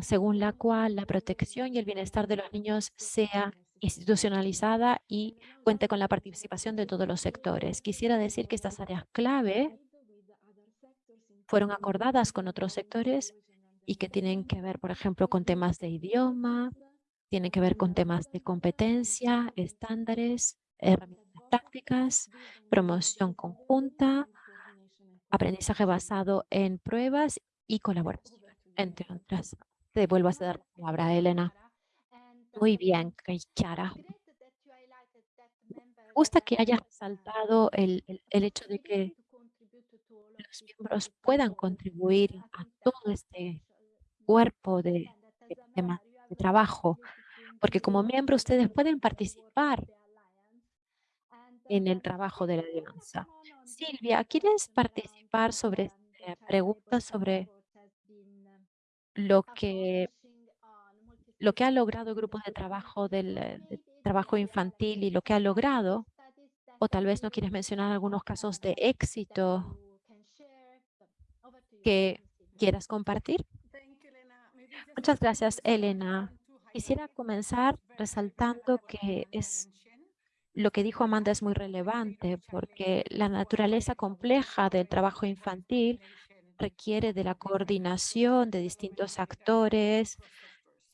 según la cual la protección y el bienestar de los niños sea institucionalizada y cuente con la participación de todos los sectores. Quisiera decir que estas áreas clave fueron acordadas con otros sectores y que tienen que ver, por ejemplo, con temas de idioma, tienen que ver con temas de competencia, estándares, herramientas prácticas, promoción conjunta, aprendizaje basado en pruebas y colaboración, entre otras. Te vuelvo a dar la palabra Elena. Muy bien, Kiara. Me gusta que hayas resaltado el, el, hecho de que los miembros puedan contribuir a todo este cuerpo de, de, de trabajo, porque como miembro ustedes pueden participar en el trabajo de la alianza. Silvia, ¿quieres participar sobre eh, preguntas sobre lo que, lo que ha logrado el grupo de trabajo del eh, trabajo infantil y lo que ha logrado? O tal vez no quieres mencionar algunos casos de éxito que quieras compartir. Muchas gracias, Elena. Quisiera comenzar resaltando que es lo que dijo Amanda es muy relevante porque la naturaleza compleja del trabajo infantil requiere de la coordinación de distintos actores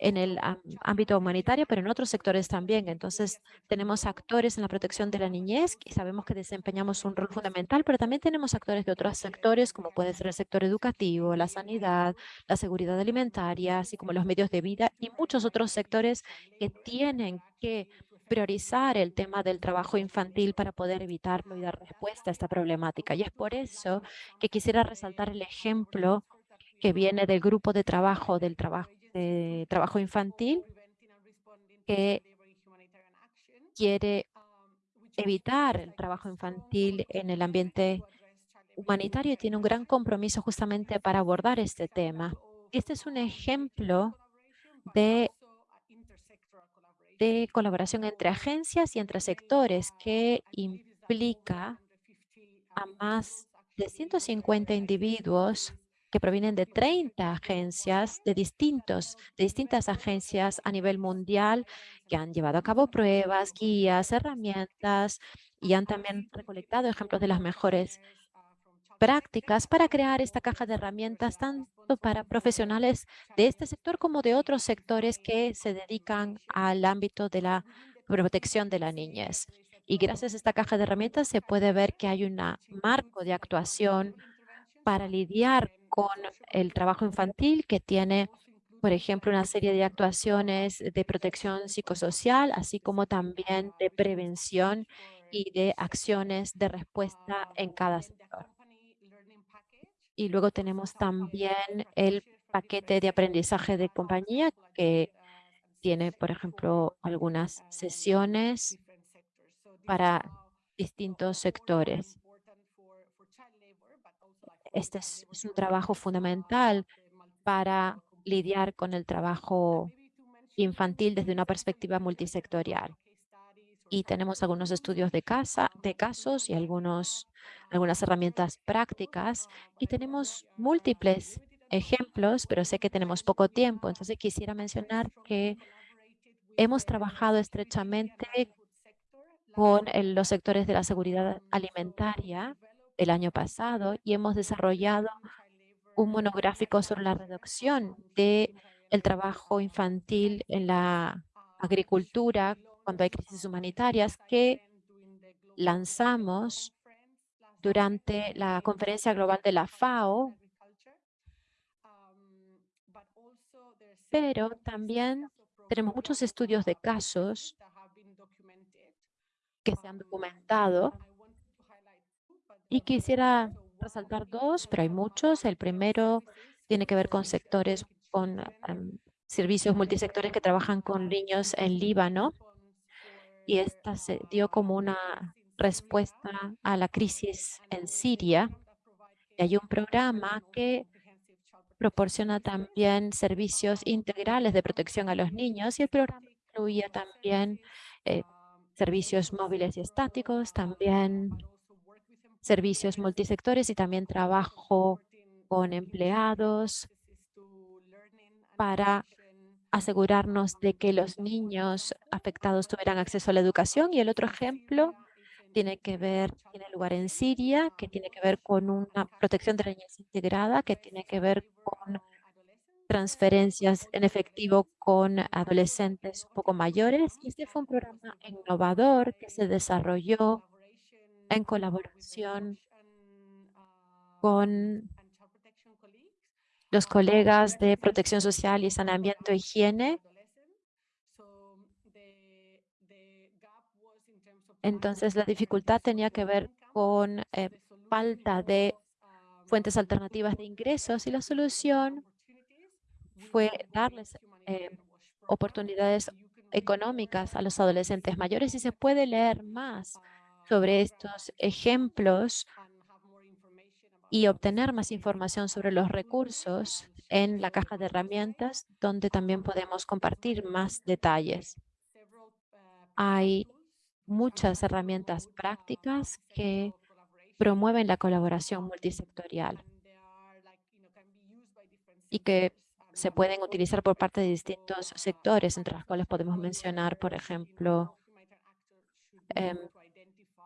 en el ámbito humanitario, pero en otros sectores también. Entonces, tenemos actores en la protección de la niñez y sabemos que desempeñamos un rol fundamental, pero también tenemos actores de otros sectores, como puede ser el sector educativo, la sanidad, la seguridad alimentaria, así como los medios de vida y muchos otros sectores que tienen que priorizar el tema del trabajo infantil para poder evitarlo y dar respuesta a esta problemática. Y es por eso que quisiera resaltar el ejemplo que viene del grupo de trabajo del trabajo, de trabajo infantil que quiere evitar el trabajo infantil en el ambiente humanitario y tiene un gran compromiso justamente para abordar este tema. Este es un ejemplo de, de colaboración entre agencias y entre sectores que implica a más de 150 individuos que provienen de 30 agencias de distintos, de distintas agencias a nivel mundial que han llevado a cabo pruebas, guías, herramientas y han también recolectado ejemplos de las mejores prácticas para crear esta caja de herramientas tanto para profesionales de este sector como de otros sectores que se dedican al ámbito de la protección de la niñez. Y gracias a esta caja de herramientas se puede ver que hay un marco de actuación para lidiar con el trabajo infantil que tiene, por ejemplo, una serie de actuaciones de protección psicosocial, así como también de prevención y de acciones de respuesta en cada sector. Y luego tenemos también el paquete de aprendizaje de compañía que tiene, por ejemplo, algunas sesiones para distintos sectores. Este es, un trabajo fundamental para lidiar con el trabajo infantil desde una perspectiva multisectorial. Y tenemos algunos estudios de, casa, de casos y algunos, algunas herramientas prácticas. Y tenemos múltiples ejemplos, pero sé que tenemos poco tiempo. Entonces quisiera mencionar que hemos trabajado estrechamente con los sectores de la seguridad alimentaria el año pasado y hemos desarrollado un monográfico sobre la reducción de el trabajo infantil en la agricultura cuando hay crisis humanitarias que lanzamos durante la conferencia global de la FAO, pero también tenemos muchos estudios de casos que se han documentado y quisiera resaltar dos, pero hay muchos. El primero tiene que ver con sectores, con em, servicios multisectores que trabajan con niños en Líbano. Y esta se dio como una respuesta a la crisis en Siria. Y hay un programa que proporciona también servicios integrales de protección a los niños y el programa incluía también eh, servicios móviles y estáticos, también servicios multisectores y también trabajo con empleados para asegurarnos de que los niños afectados tuvieran acceso a la educación. Y el otro ejemplo tiene que ver, tiene lugar en Siria, que tiene que ver con una protección de la niñez integrada, que tiene que ver con transferencias en efectivo con adolescentes poco mayores. Y este fue un programa innovador que se desarrolló en colaboración con los colegas de protección social y saneamiento e higiene. Entonces, la dificultad tenía que ver con eh, falta de fuentes alternativas de ingresos y la solución fue darles eh, oportunidades económicas a los adolescentes mayores y se puede leer más sobre estos ejemplos y obtener más información sobre los recursos en la caja de herramientas, donde también podemos compartir más detalles. Hay muchas herramientas prácticas que promueven la colaboración multisectorial y que se pueden utilizar por parte de distintos sectores, entre los cuales podemos mencionar, por ejemplo, em,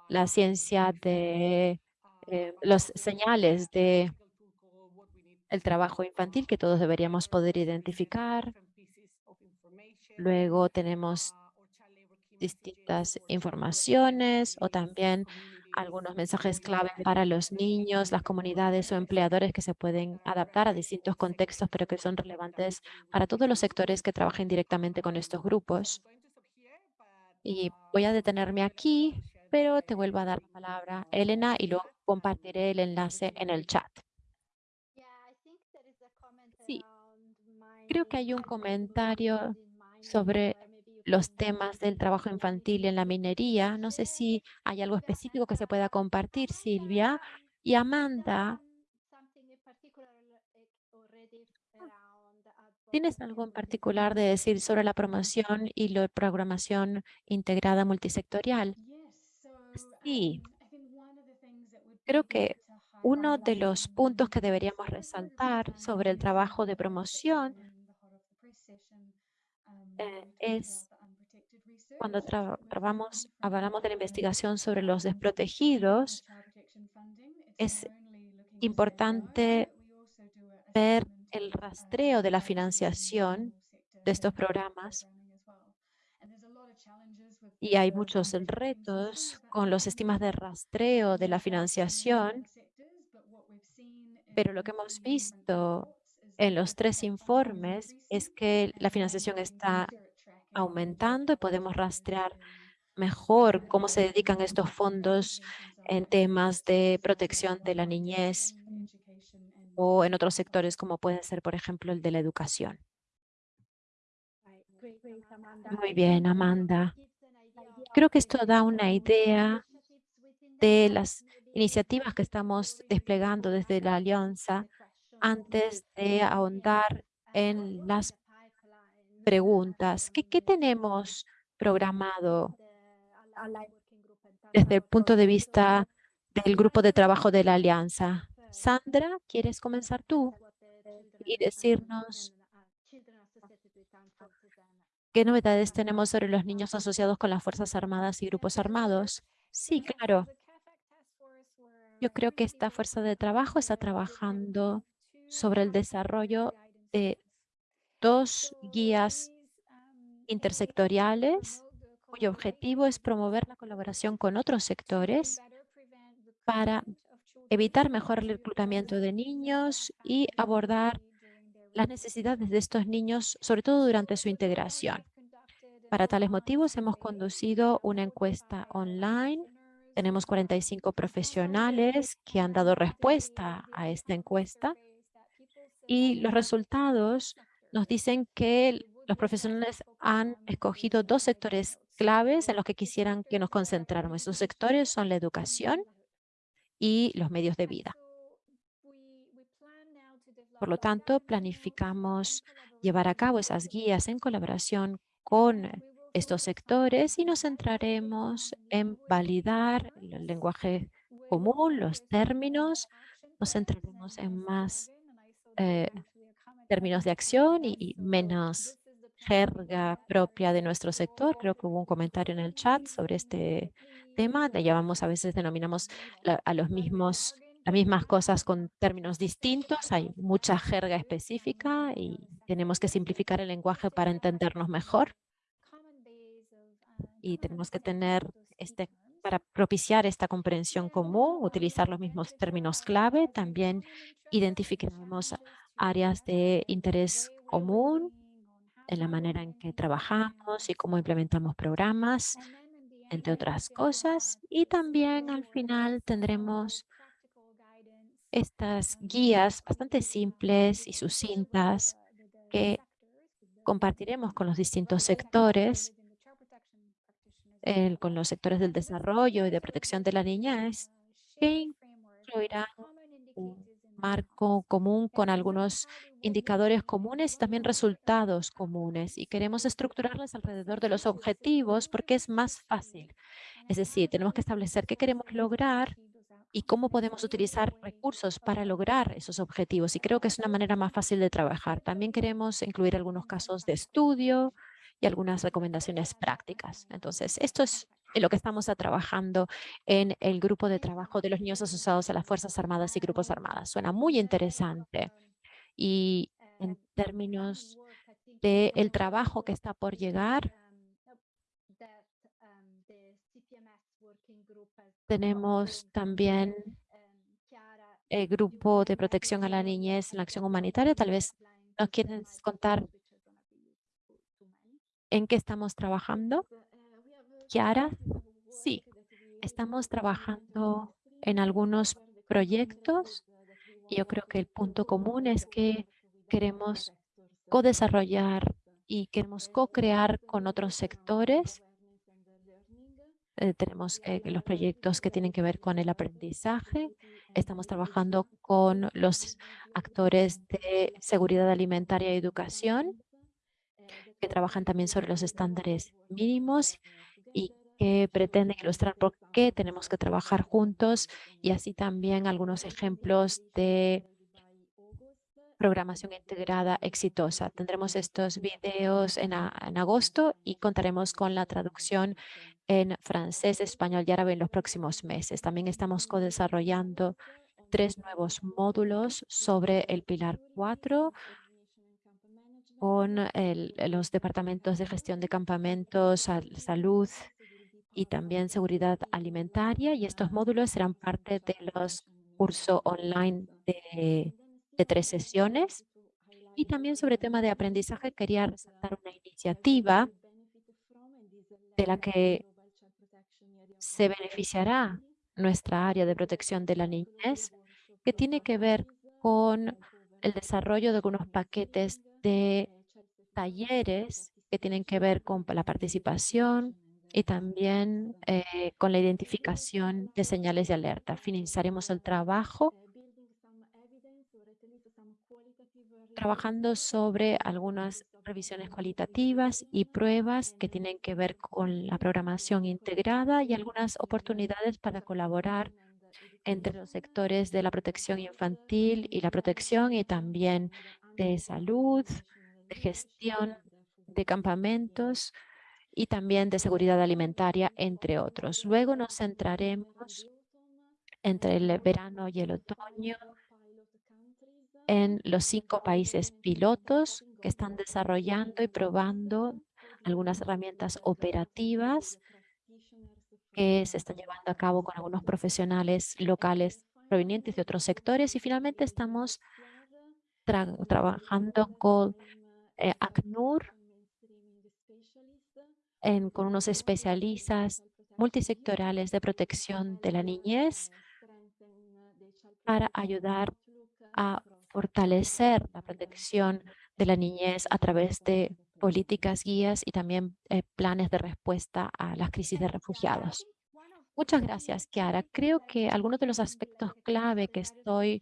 la ciencia de eh, los señales de el trabajo infantil que todos deberíamos poder identificar. Luego tenemos distintas informaciones o también algunos mensajes clave para los niños, las comunidades o empleadores que se pueden adaptar a distintos contextos, pero que son relevantes para todos los sectores que trabajen directamente con estos grupos. Y voy a detenerme aquí, pero te vuelvo a dar la palabra, Elena, y luego compartiré el enlace en el chat. Sí, creo que hay un comentario sobre los temas del trabajo infantil en la minería. No sé si hay algo específico que se pueda compartir, Silvia. Y Amanda, ¿tienes algo en particular de decir sobre la promoción y la programación integrada multisectorial? Sí. Creo que uno de los puntos que deberíamos resaltar sobre el trabajo de promoción eh, es cuando trabajamos, hablamos de la investigación sobre los desprotegidos, es importante ver el rastreo de la financiación de estos programas y hay muchos retos con los sistemas de rastreo de la financiación, pero lo que hemos visto en los tres informes es que la financiación está aumentando y podemos rastrear mejor cómo se dedican estos fondos en temas de protección de la niñez o en otros sectores como puede ser, por ejemplo, el de la educación. Muy bien, Amanda. Creo que esto da una idea de las iniciativas que estamos desplegando desde la Alianza antes de ahondar en las preguntas. ¿Qué, qué tenemos programado desde el punto de vista del grupo de trabajo de la Alianza? Sandra, ¿quieres comenzar tú y decirnos qué novedades tenemos sobre los niños asociados con las Fuerzas Armadas y grupos armados? Sí, claro. Yo creo que esta fuerza de trabajo está trabajando sobre el desarrollo de dos guías intersectoriales cuyo objetivo es promover la colaboración con otros sectores para evitar mejor el reclutamiento de niños y abordar las necesidades de estos niños, sobre todo durante su integración. Para tales motivos hemos conducido una encuesta online. Tenemos 45 profesionales que han dado respuesta a esta encuesta y los resultados nos dicen que los profesionales han escogido dos sectores claves en los que quisieran que nos concentráramos. Esos sectores son la educación y los medios de vida. Por lo tanto, planificamos llevar a cabo esas guías en colaboración con estos sectores y nos centraremos en validar el lenguaje común, los términos, nos centraremos en más eh, términos de acción y, menos jerga propia de nuestro sector. Creo que hubo un comentario en el chat sobre este tema. Llamamos, a veces denominamos a los mismos, las mismas cosas con términos distintos. Hay mucha jerga específica y tenemos que simplificar el lenguaje para entendernos mejor. Y tenemos que tener este para propiciar esta comprensión común, utilizar los mismos términos clave. También identificaremos áreas de interés común en la manera en que trabajamos y cómo implementamos programas, entre otras cosas. Y también al final tendremos estas guías bastante simples y sucintas que compartiremos con los distintos sectores, con los sectores del desarrollo y de protección de la niñez, que incluirán un marco común con algunos indicadores comunes y también resultados comunes. Y queremos estructurarlas alrededor de los objetivos porque es más fácil. Es decir, tenemos que establecer qué queremos lograr y cómo podemos utilizar recursos para lograr esos objetivos. Y creo que es una manera más fácil de trabajar. También queremos incluir algunos casos de estudio y algunas recomendaciones prácticas. Entonces, esto es lo que estamos trabajando en el grupo de trabajo de los niños asociados a las Fuerzas Armadas y Grupos Armadas. Suena muy interesante. y en términos de el trabajo que está por llegar, tenemos también el grupo de protección a la niñez en la acción humanitaria. Tal vez nos quieren contar en qué estamos trabajando. Kiara, sí, estamos trabajando en algunos proyectos yo creo que el punto común es que queremos co-desarrollar y queremos co-crear con otros sectores. Eh, tenemos eh, los proyectos que tienen que ver con el aprendizaje. Estamos trabajando con los actores de seguridad alimentaria y educación que trabajan también sobre los estándares mínimos y que pretenden ilustrar por qué tenemos que trabajar juntos y así también algunos ejemplos de programación integrada exitosa. Tendremos estos videos en, en, agosto y contaremos con la traducción en francés, español y árabe en los próximos meses. También estamos co-desarrollando tres nuevos módulos sobre el pilar 4 con los departamentos de gestión de campamentos, salud y también seguridad alimentaria. Y estos módulos serán parte de los cursos online de, de tres sesiones. Y también sobre tema de aprendizaje quería resaltar una iniciativa de la que se beneficiará nuestra área de protección de la niñez, que tiene que ver con el desarrollo de algunos paquetes de talleres que tienen que ver con la participación y también eh, con la identificación de señales de alerta. Finalizaremos el trabajo trabajando sobre algunas revisiones cualitativas y pruebas que tienen que ver con la programación integrada y algunas oportunidades para colaborar entre los sectores de la protección infantil y la protección y también de salud, de gestión de campamentos y también de seguridad alimentaria, entre otros. Luego nos centraremos entre el verano y el otoño en los cinco países pilotos que están desarrollando y probando algunas herramientas operativas que se están llevando a cabo con algunos profesionales locales provenientes de otros sectores. Y finalmente estamos trabajando con eh, ACNUR con unos especialistas multisectorales de protección de la niñez para ayudar a fortalecer la protección de la niñez a través de políticas, guías y también eh, planes de respuesta a las crisis de refugiados. Muchas gracias, Kiara. Creo que algunos de los aspectos clave que estoy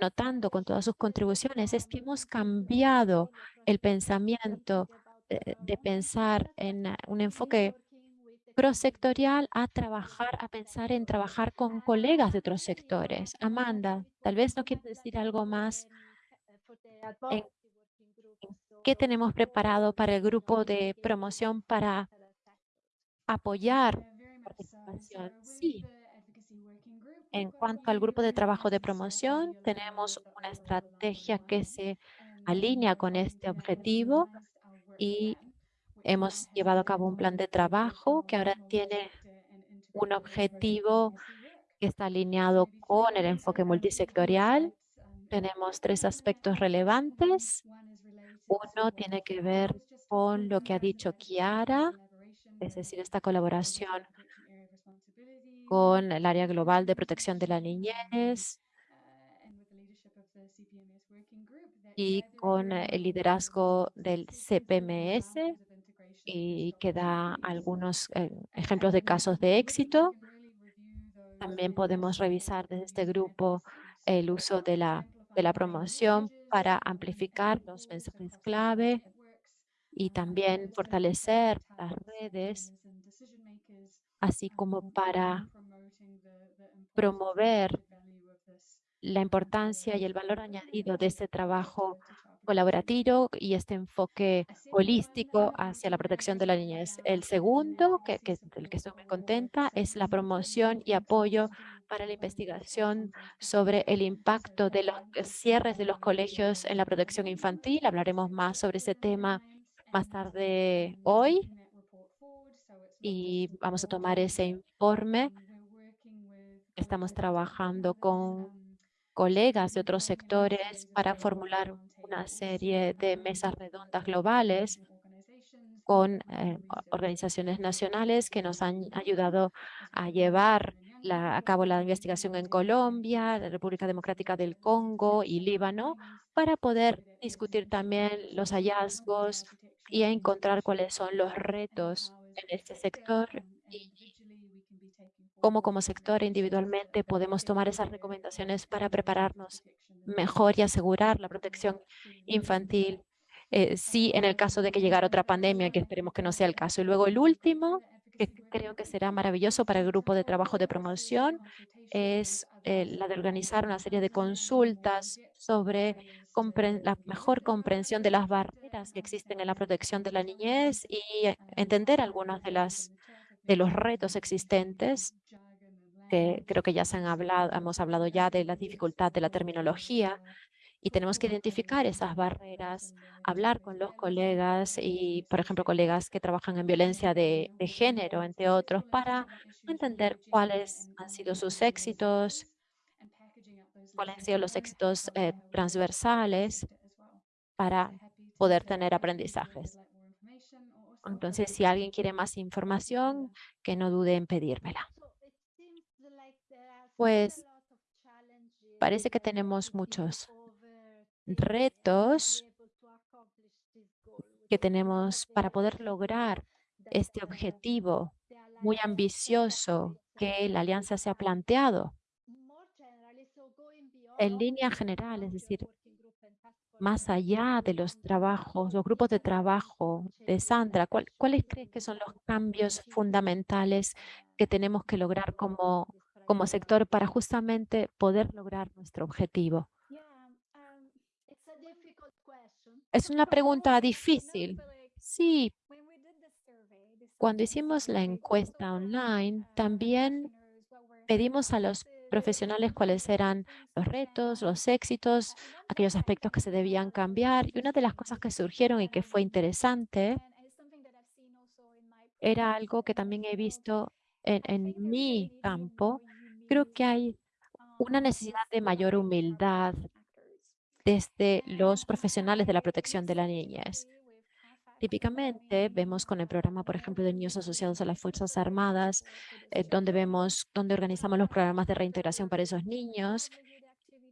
notando con todas sus contribuciones es que hemos cambiado el pensamiento de, de pensar en eh, un enfoque prosectorial a trabajar, a pensar en trabajar con colegas de otros sectores. Amanda, tal vez no quieres decir algo más en qué tenemos preparado para el grupo de promoción para apoyar participación. Sí. En cuanto al grupo de trabajo de promoción, tenemos una estrategia que se alinea con este objetivo y hemos llevado a cabo un plan de trabajo que ahora tiene un objetivo que está alineado con el enfoque multisectorial. Tenemos tres aspectos relevantes. Uno tiene que ver con lo que ha dicho Kiara, es decir, esta colaboración con el área global de protección de la niñez y con el liderazgo del CPMS y que da algunos eh, ejemplos de casos de éxito. También podemos revisar desde este grupo el uso de la, de la promoción para amplificar los mensajes clave y también fortalecer las redes, así como para promover la importancia y el valor añadido de este trabajo colaborativo y este enfoque holístico hacia la protección de la niñez. El segundo, que, que, del que estoy muy contenta, es la promoción y apoyo para la investigación sobre el impacto de los cierres de los colegios en la protección infantil. Hablaremos más sobre ese tema más tarde hoy y vamos a tomar ese informe. Estamos trabajando con colegas de otros sectores para formular una serie de mesas redondas globales con eh, organizaciones nacionales que nos han ayudado a llevar a cabo la investigación en Colombia, la República Democrática del Congo y Líbano para poder discutir también los hallazgos y encontrar cuáles son los retos en este sector cómo como sector individualmente podemos tomar esas recomendaciones para prepararnos mejor y asegurar la protección infantil eh, sí en el caso de que llegara otra pandemia, que esperemos que no sea el caso. Y luego el último, que creo que será maravilloso para el grupo de trabajo de promoción, es eh, la de organizar una serie de consultas sobre la mejor comprensión de las barreras que existen en la protección de la niñez y entender algunos de, las, de los retos existentes que creo que ya se han hablado, hemos hablado ya de la dificultad de la terminología, y tenemos que identificar esas barreras, hablar con los colegas y, por ejemplo, colegas que trabajan en violencia de, género, entre otros, para entender cuáles han sido sus éxitos, cuáles han sido los éxitos eh, transversales para poder tener aprendizajes. Entonces, si alguien quiere más información, que no dude en pedírmela. Pues parece que tenemos muchos retos que tenemos para poder lograr este objetivo muy ambicioso que la alianza se ha planteado. En línea general, es decir, más allá de los trabajos, los grupos de trabajo de Sandra, ¿cuáles crees que son los cambios fundamentales que tenemos que lograr como, como sector para justamente poder lograr nuestro objetivo? Es una pregunta difícil. Sí, cuando hicimos la encuesta online, también pedimos a los profesionales cuáles eran los retos, los éxitos, aquellos aspectos que se debían cambiar. Y una de las cosas que surgieron y que fue interesante era algo que también he visto en, en mi campo. Creo que hay una necesidad de mayor humildad desde los profesionales de la protección de la niñez. Típicamente vemos con el programa, por ejemplo, de niños asociados a las Fuerzas Armadas, eh, donde vemos, donde organizamos los programas de reintegración para esos niños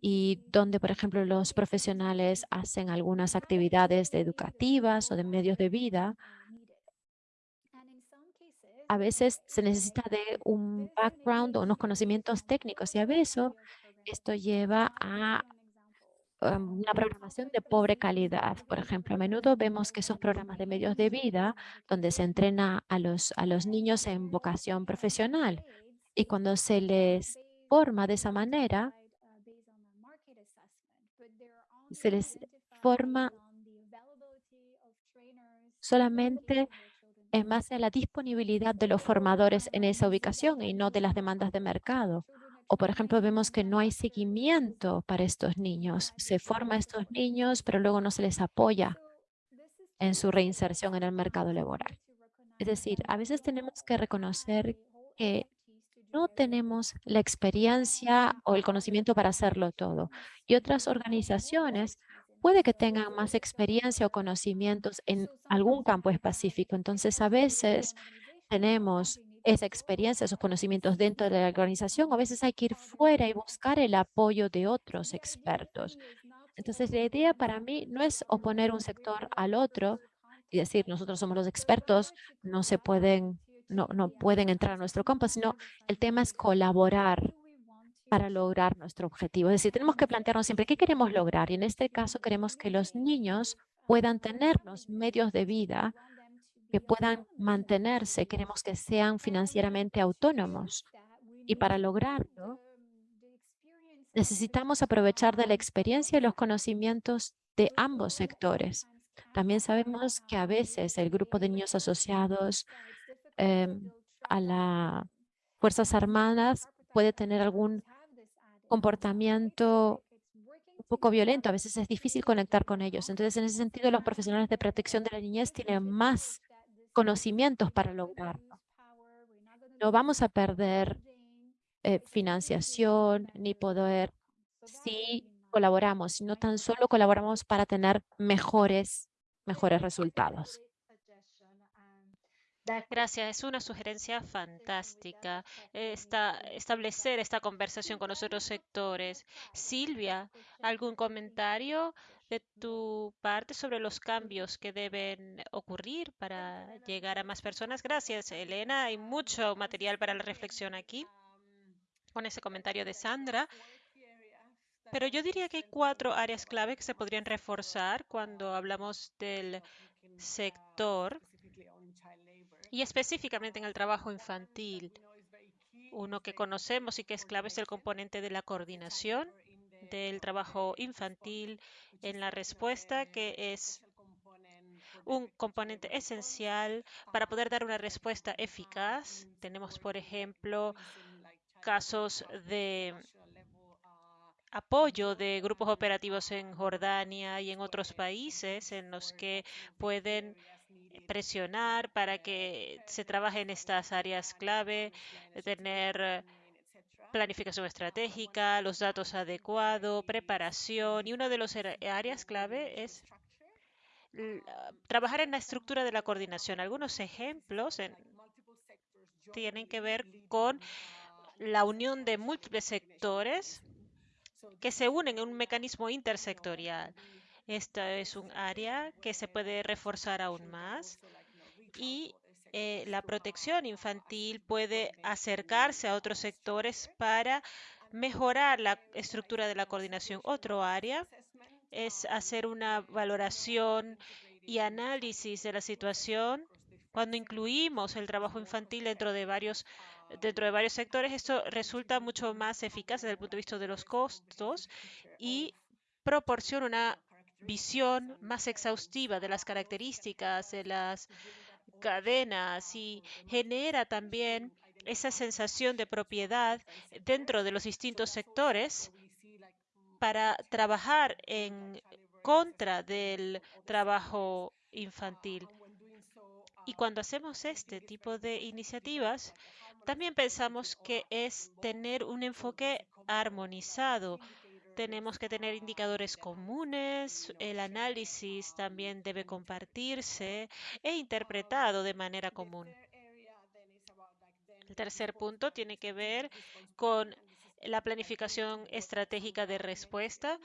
y donde, por ejemplo, los profesionales hacen algunas actividades educativas o de medios de vida. A veces se necesita de un background o unos conocimientos técnicos y a veces esto lleva a una programación de pobre calidad. Por ejemplo, a menudo vemos que esos programas de medios de vida donde se entrena a los, a los niños en vocación profesional y cuando se les forma de esa manera, se les forma solamente en base a la disponibilidad de los formadores en esa ubicación y no de las demandas de mercado. O, por ejemplo, vemos que no hay seguimiento para estos niños. Se forma a estos niños, pero luego no se les apoya en su reinserción en el mercado laboral. Es decir, a veces tenemos que reconocer que no tenemos la experiencia o el conocimiento para hacerlo todo. Y otras organizaciones puede que tengan más experiencia o conocimientos en algún campo específico. Entonces, a veces tenemos esa experiencia, esos conocimientos dentro de la organización, a veces hay que ir fuera y buscar el apoyo de otros expertos. Entonces, la idea para mí no es oponer un sector al otro y decir, nosotros somos los expertos, no se pueden, no, no pueden entrar a nuestro campo, sino el tema es colaborar para lograr nuestro objetivo. Es decir, tenemos que plantearnos siempre qué queremos lograr y en este caso queremos que los niños puedan tener los medios de vida que puedan mantenerse, queremos que sean financieramente autónomos. Y para lograrlo, necesitamos aprovechar de la experiencia y los conocimientos de ambos sectores. También sabemos que a veces el grupo de niños asociados em, a las Fuerzas Armadas puede tener algún comportamiento un poco violento. A veces es difícil conectar con ellos. Entonces, en ese sentido, los profesionales de protección de la niñez tienen más conocimientos para lograrlo. No vamos a perder eh, financiación ni poder si colaboramos, no tan solo colaboramos para tener mejores, mejores resultados. Gracias, es una sugerencia fantástica esta, establecer esta conversación con los otros sectores. Silvia, ¿algún comentario de tu parte sobre los cambios que deben ocurrir para llegar a más personas? Gracias, Elena. Hay mucho material para la reflexión aquí con ese comentario de Sandra. Pero yo diría que hay cuatro áreas clave que se podrían reforzar cuando hablamos del sector y específicamente en el trabajo infantil. Uno que conocemos y que es clave es el componente de la coordinación del trabajo infantil en la respuesta, que es un componente esencial para poder dar una respuesta eficaz. Tenemos, por ejemplo, casos de apoyo de grupos operativos en Jordania y en otros países en los que pueden presionar para que se trabaje en estas áreas clave, tener planificación estratégica, los datos adecuados, preparación y una de las áreas clave es trabajar en la estructura de la coordinación. Algunos ejemplos tienen que ver con la unión de múltiples sectores que se unen en un mecanismo intersectorial. Esta es un área que se puede reforzar aún más y eh, la protección infantil puede acercarse a otros sectores para mejorar la estructura de la coordinación. Otro área es hacer una valoración y análisis de la situación cuando incluimos el trabajo infantil dentro de varios dentro de varios sectores, esto resulta mucho más eficaz desde el punto de vista de los costos y proporciona una visión más exhaustiva de las características de las cadenas y genera también esa sensación de propiedad dentro de los distintos sectores para trabajar en contra del trabajo infantil. Y cuando hacemos este tipo de iniciativas, también pensamos que es tener un enfoque armonizado tenemos que tener indicadores comunes, el análisis también debe compartirse e interpretado de manera común. El tercer punto tiene que ver con la planificación estratégica de respuesta.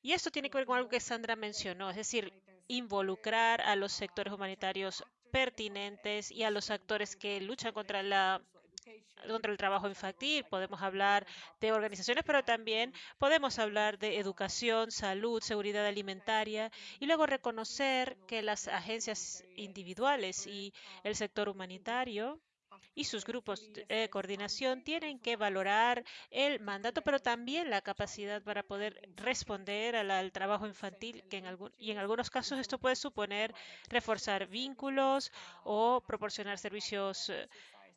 Y esto tiene que ver con algo que Sandra mencionó, es decir, involucrar a los sectores humanitarios pertinentes y a los actores que luchan contra la contra el trabajo infantil, podemos hablar de organizaciones, pero también podemos hablar de educación, salud, seguridad alimentaria y luego reconocer que las agencias individuales y el sector humanitario y sus grupos de coordinación tienen que valorar el mandato, pero también la capacidad para poder responder al, trabajo infantil, que en algún, y en algunos casos esto puede suponer reforzar vínculos o proporcionar servicios eh,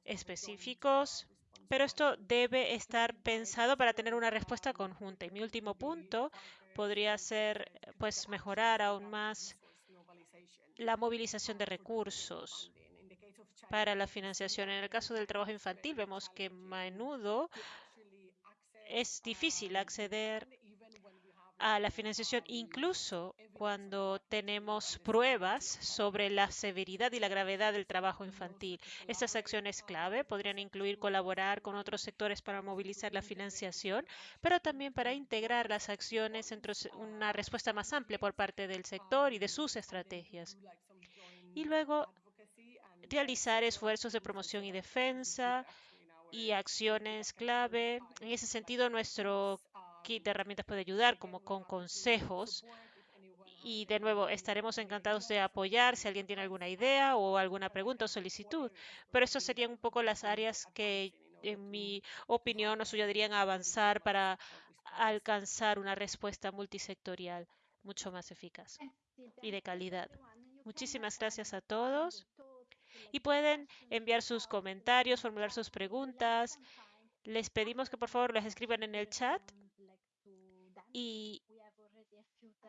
específicos, pero esto debe estar pensado para tener una respuesta conjunta. Y mi último punto podría ser pues mejorar aún más la movilización de recursos para la financiación. En el caso del trabajo infantil vemos que a menudo es difícil acceder a la financiación, incluso cuando tenemos pruebas sobre la severidad y la gravedad del trabajo infantil. Estas acciones clave podrían incluir colaborar con otros sectores para movilizar la financiación, pero también para integrar las acciones entre una respuesta más amplia por parte del sector y de sus estrategias. Y luego realizar esfuerzos de promoción y defensa y acciones clave. En ese sentido, nuestro de herramientas puede ayudar, como con consejos. Y de nuevo, estaremos encantados de apoyar si alguien tiene alguna idea o alguna pregunta o solicitud. Pero estas serían un poco las áreas que, en mi opinión, nos ayudarían a avanzar para alcanzar una respuesta multisectorial mucho más eficaz y de calidad. Muchísimas gracias a todos y pueden enviar sus comentarios, formular sus preguntas Les pedimos que por favor las escriban en el chat y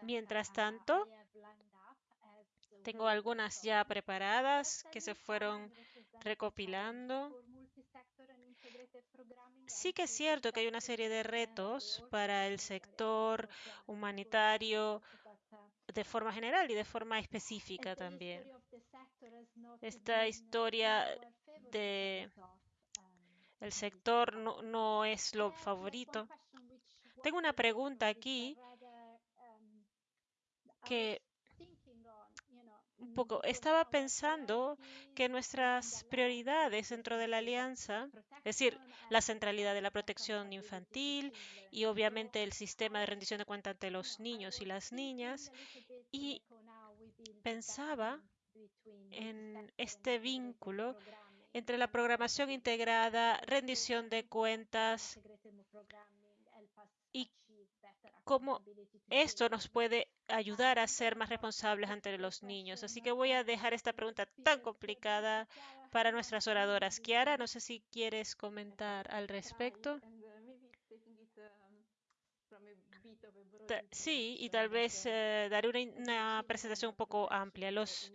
mientras tanto tengo algunas ya preparadas que se fueron recopilando. Sí que es cierto que hay una serie de retos para el sector humanitario de forma general y de forma específica también. Esta historia de el sector no, no es lo favorito. Tengo una pregunta aquí que un poco estaba pensando que nuestras prioridades dentro de la alianza, es decir, la centralidad de la protección infantil y obviamente el sistema de rendición de cuentas ante los niños y las niñas, y pensaba en este vínculo entre la programación integrada, rendición de cuentas y cómo esto nos puede ayudar a ser más responsables ante los niños. Así que voy a dejar esta pregunta tan complicada para nuestras oradoras. Kiara, no sé si quieres comentar al respecto. Sí, y tal vez eh, daré una, una, presentación un poco amplia. Los,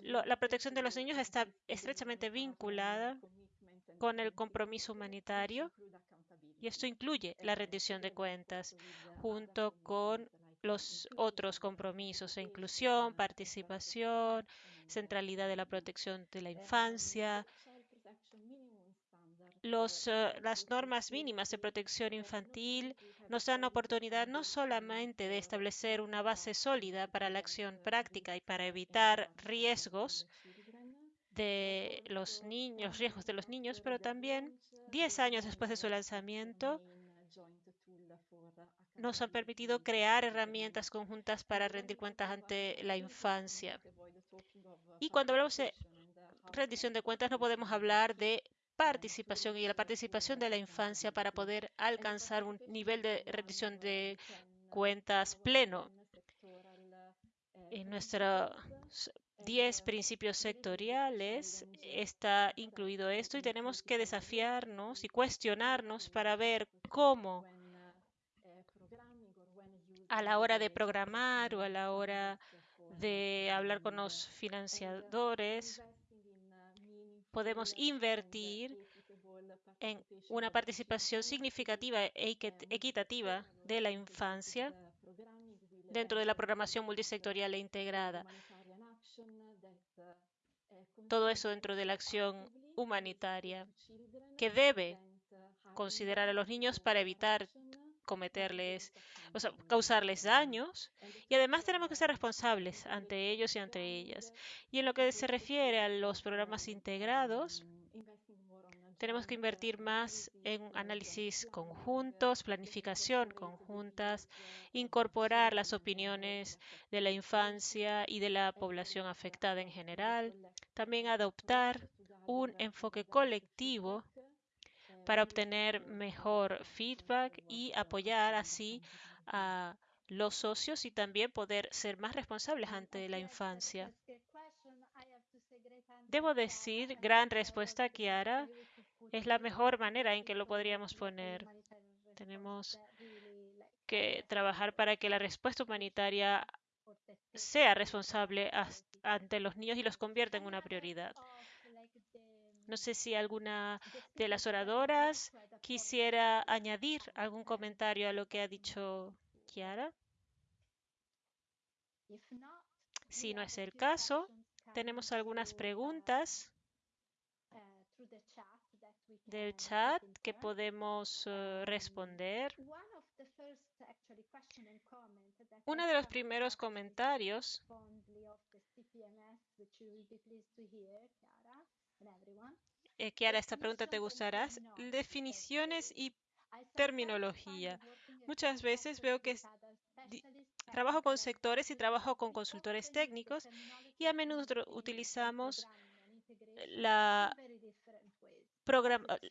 lo, la protección de los niños está estrechamente vinculada con el compromiso humanitario y esto incluye la rendición de cuentas junto con los otros compromisos de inclusión, participación, centralidad de la protección de la infancia, los, uh, las normas mínimas de protección infantil nos dan oportunidad no solamente de establecer una base sólida para la acción práctica y para evitar riesgos de los niños, riesgos de los niños, pero también 10 años después de su lanzamiento nos han permitido crear herramientas conjuntas para rendir cuentas ante la infancia. Y cuando hablamos de rendición de cuentas no podemos hablar de participación y la participación de la infancia para poder alcanzar un nivel de rendición de cuentas pleno. En 10 principios sectoriales está incluido esto y tenemos que desafiarnos y cuestionarnos para ver cómo a la hora de programar o a la hora de hablar con los financiadores podemos invertir en una participación significativa e equitativa de la infancia dentro de la programación multisectorial e integrada. Todo eso dentro de la acción humanitaria que debe considerar a los niños para evitar cometerles, o sea, causarles daños y además tenemos que ser responsables ante ellos y ante ellas. Y en lo que se refiere a los programas integrados, tenemos que invertir más en análisis conjuntos, planificación conjuntas, incorporar las opiniones de la infancia y de la población afectada en general, también adoptar un enfoque colectivo para obtener mejor feedback y apoyar así a los socios y también poder ser más responsables ante la infancia. Debo decir, gran respuesta, Kiara, es la mejor manera en que lo podríamos poner. Tenemos que trabajar para que la respuesta humanitaria sea responsable ante los niños y los convierta en una prioridad. No sé si alguna de las oradoras quisiera añadir algún comentario a lo que ha dicho Kiara. Si no es el caso, tenemos algunas preguntas del chat que podemos uh, responder. Uno de los primeros comentarios eh, Kiara, esta pregunta te gustará. Definiciones y terminología. Muchas veces veo que trabajo con sectores y trabajo con consultores técnicos y a menudo utilizamos la,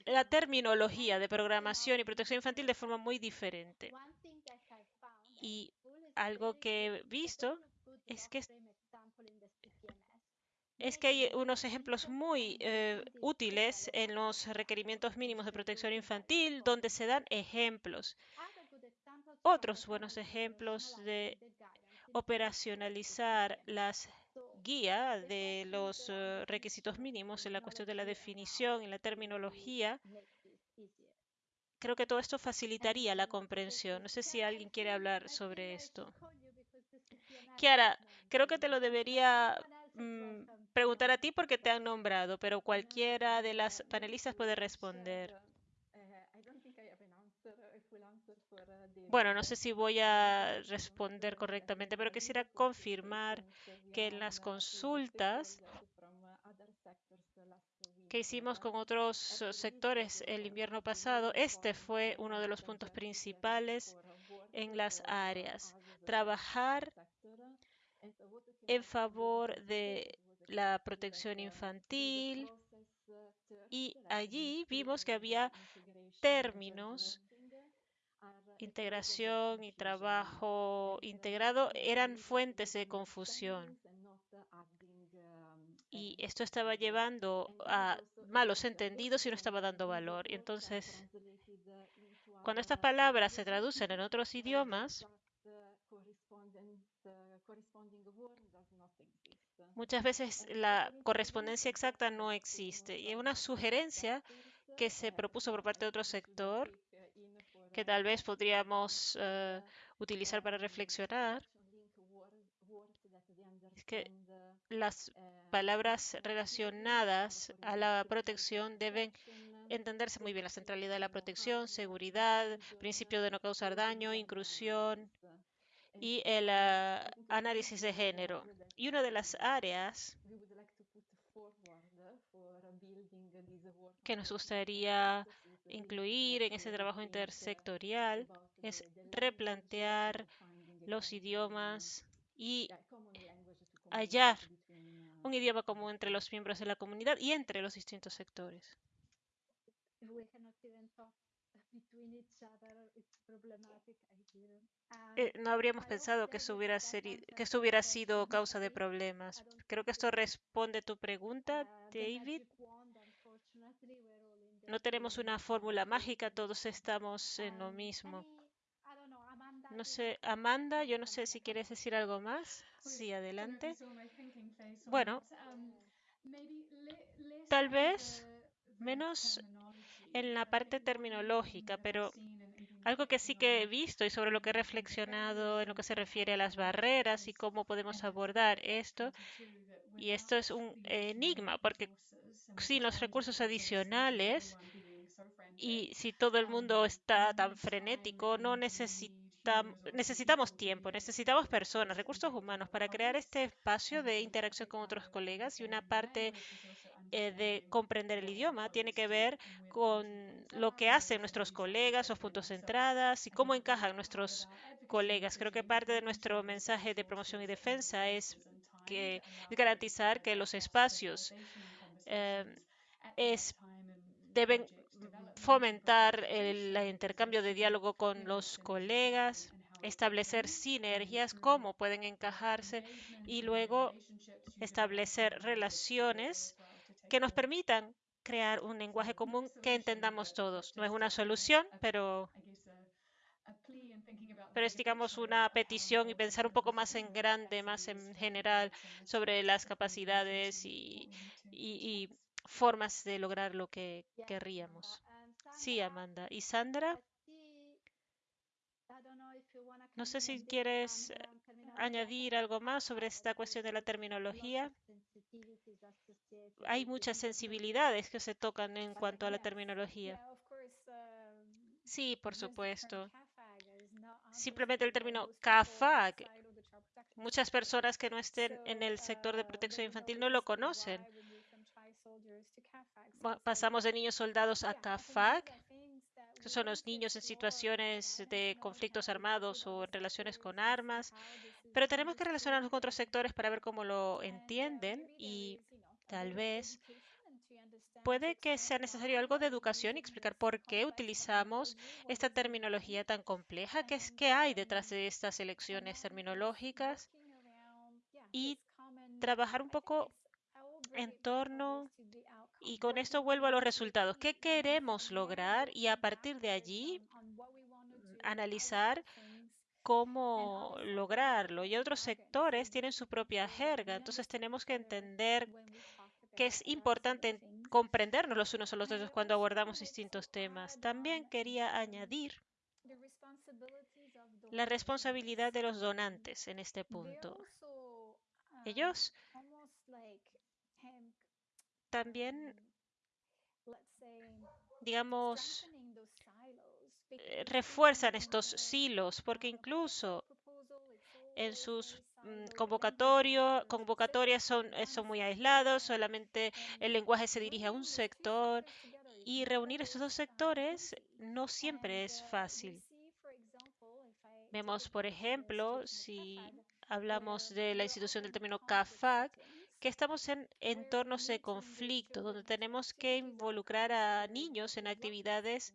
la terminología de programación y protección infantil de forma muy diferente. Y algo que he visto es que es que hay unos ejemplos muy eh, útiles en los requerimientos mínimos de protección infantil donde se dan ejemplos. Otros buenos ejemplos de operacionalizar las guías de los uh, requisitos mínimos en la cuestión de la definición y la terminología creo que todo esto facilitaría la comprensión. No sé si alguien quiere hablar sobre esto. Kiara, creo que te lo debería mm, preguntar a ti porque te han nombrado, pero cualquiera de las panelistas puede responder. Bueno, no sé si voy a responder correctamente, pero quisiera confirmar que en las consultas que hicimos con otros sectores el invierno pasado, este fue uno de los puntos principales en las áreas. Trabajar en favor de la protección infantil y allí vimos que había términos integración y trabajo integrado eran fuentes de confusión y esto estaba llevando a malos entendidos y no estaba dando valor. Y entonces, cuando estas palabras se traducen en otros idiomas, muchas veces la correspondencia exacta no existe. Y una sugerencia que se propuso por parte de otro sector, que tal vez podríamos uh, utilizar para reflexionar, es que las palabras relacionadas a la protección deben entenderse muy bien. La centralidad de la protección, seguridad, principio de no causar daño, inclusión y el uh, análisis de género. Y una de las áreas que nos gustaría incluir en ese trabajo intersectorial es replantear los idiomas y hallar un idioma común entre los miembros de la comunidad y entre los distintos sectores. Eh, no habríamos pensado que eso, hubiera hubiera sido causa de problemas. Creo que esto responde a tu pregunta, David. No tenemos una fórmula mágica, todos estamos en lo mismo. No sé, Amanda, yo no sé si quieres decir algo más. Sí, adelante. Bueno, tal vez menos en la parte terminológica, pero algo que sí que he visto y sobre lo que he reflexionado en lo que se refiere a las barreras y cómo podemos abordar esto, y esto es un enigma, porque sin los recursos adicionales y si todo el mundo está tan frenético, no necesitamos necesitamos tiempo, necesitamos personas, recursos humanos para crear este espacio de interacción con otros colegas y una parte eh, de comprender el idioma tiene que ver con lo que hacen nuestros colegas, los puntos de entrada y cómo encajan nuestros colegas. Creo que parte de nuestro mensaje de promoción y defensa es que garantizar que los espacios eh, es, deben fomentar el, intercambio de diálogo con los colegas, establecer sinergias, cómo pueden encajarse y luego establecer relaciones que nos permitan crear un lenguaje común que entendamos todos. No es una solución, pero, pero es, digamos, una petición y pensar un poco más en grande, más en general, sobre las capacidades y, y, formas de lograr lo que querríamos. Sí, Amanda. ¿Y Sandra? No sé si quieres añadir algo más sobre esta cuestión de la terminología. Hay muchas sensibilidades que se tocan en cuanto a la terminología. Sí, por supuesto. Simplemente el término CAFAG. Muchas personas que no estén en el sector de protección infantil no lo conocen pasamos de niños soldados a CAFAG, que son los niños en situaciones de conflictos armados o en relaciones con armas, pero tenemos que relacionarnos con otros sectores para ver cómo lo entienden y tal vez puede que sea necesario algo de educación y explicar por qué utilizamos esta terminología tan compleja, qué, es, qué hay detrás de estas elecciones terminológicas y trabajar un poco entorno y con esto vuelvo a los resultados. ¿Qué queremos lograr? Y a partir de allí analizar cómo lograrlo. Y otros sectores tienen su propia jerga, entonces tenemos que entender que es importante comprendernos los unos a los otros cuando abordamos distintos temas. También quería añadir la responsabilidad de los donantes en este punto. Ellos también, digamos, eh, refuerzan estos silos, porque incluso en sus mm, convocatorias son, eh, son muy aislados, solamente el lenguaje se dirige a un sector y reunir estos dos sectores no siempre es fácil. Vemos, por ejemplo, si hablamos de la institución del término CAFAC, que estamos en entornos de conflicto, donde tenemos que involucrar a niños en actividades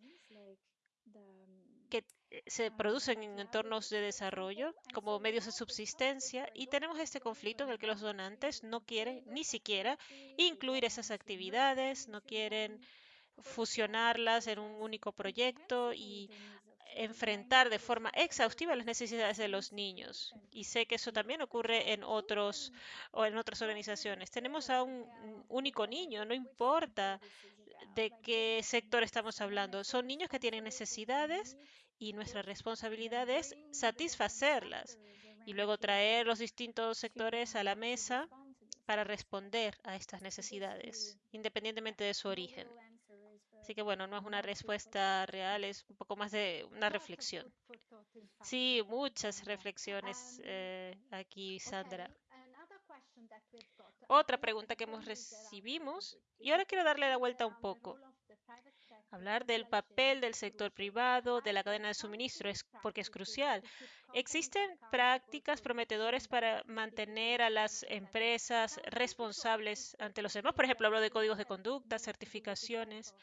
se producen en entornos de desarrollo como medios de subsistencia y tenemos este conflicto en el que los donantes no quieren ni siquiera incluir esas actividades, no quieren fusionarlas en un único proyecto y enfrentar de forma exhaustiva las necesidades de los niños. Y sé que eso también ocurre en otros o en otras organizaciones. Tenemos a un único niño, no importa de qué sector estamos hablando. Son niños que tienen necesidades y nuestra responsabilidad es satisfacerlas y luego traer los distintos sectores a la mesa para responder a estas necesidades, independientemente de su origen. Así que bueno, no es una respuesta real, es un poco más de una reflexión. Sí, muchas reflexiones eh, aquí, Sandra. Otra pregunta que hemos recibimos, y ahora quiero darle la vuelta un poco. Hablar del papel del sector privado, de la cadena de suministro, es porque es crucial. ¿Existen prácticas prometedoras para mantener a las empresas responsables ante los demás? Por ejemplo, hablo de códigos de conducta, certificaciones.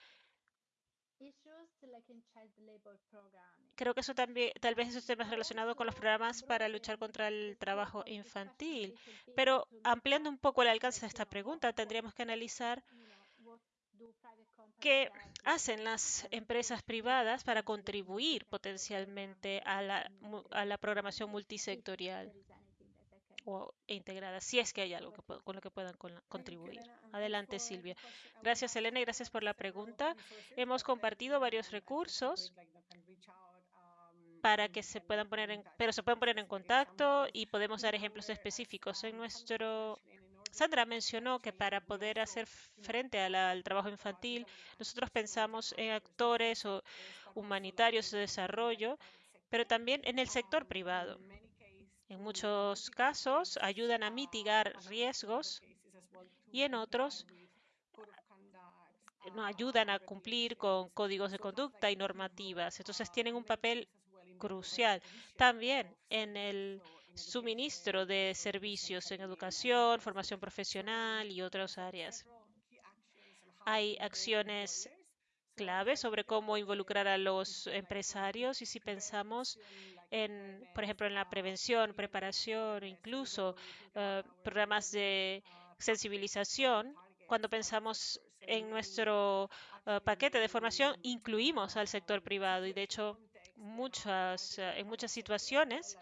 Creo que eso también, tal vez esos temas relacionados con los programas para luchar contra el trabajo infantil. Pero ampliando un poco el alcance de esta pregunta, tendríamos que analizar qué hacen las empresas privadas para contribuir potencialmente a la programación multisectorial o integrada, si es que hay algo con lo que puedan contribuir. Adelante, Silvia. Gracias, Elena, y gracias por la pregunta. Hemos compartido varios recursos para que se puedan poner en, pero se pueden poner en contacto y podemos dar ejemplos específicos. En nuestro Sandra mencionó que para poder hacer frente al trabajo infantil, nosotros pensamos en actores o humanitarios de desarrollo, pero también en el sector privado. En muchos casos ayudan a mitigar riesgos y en otros no ayudan a cumplir con códigos de conducta y normativas. Entonces tienen un papel crucial. También en el suministro de servicios en educación, formación profesional y otras áreas. Hay acciones clave sobre cómo involucrar a los empresarios y si pensamos en, por ejemplo, en la prevención, preparación, incluso eh, programas de sensibilización. Cuando pensamos en nuestro eh, paquete de formación, incluimos al sector privado y, de hecho, muchas, eh, en muchas situaciones,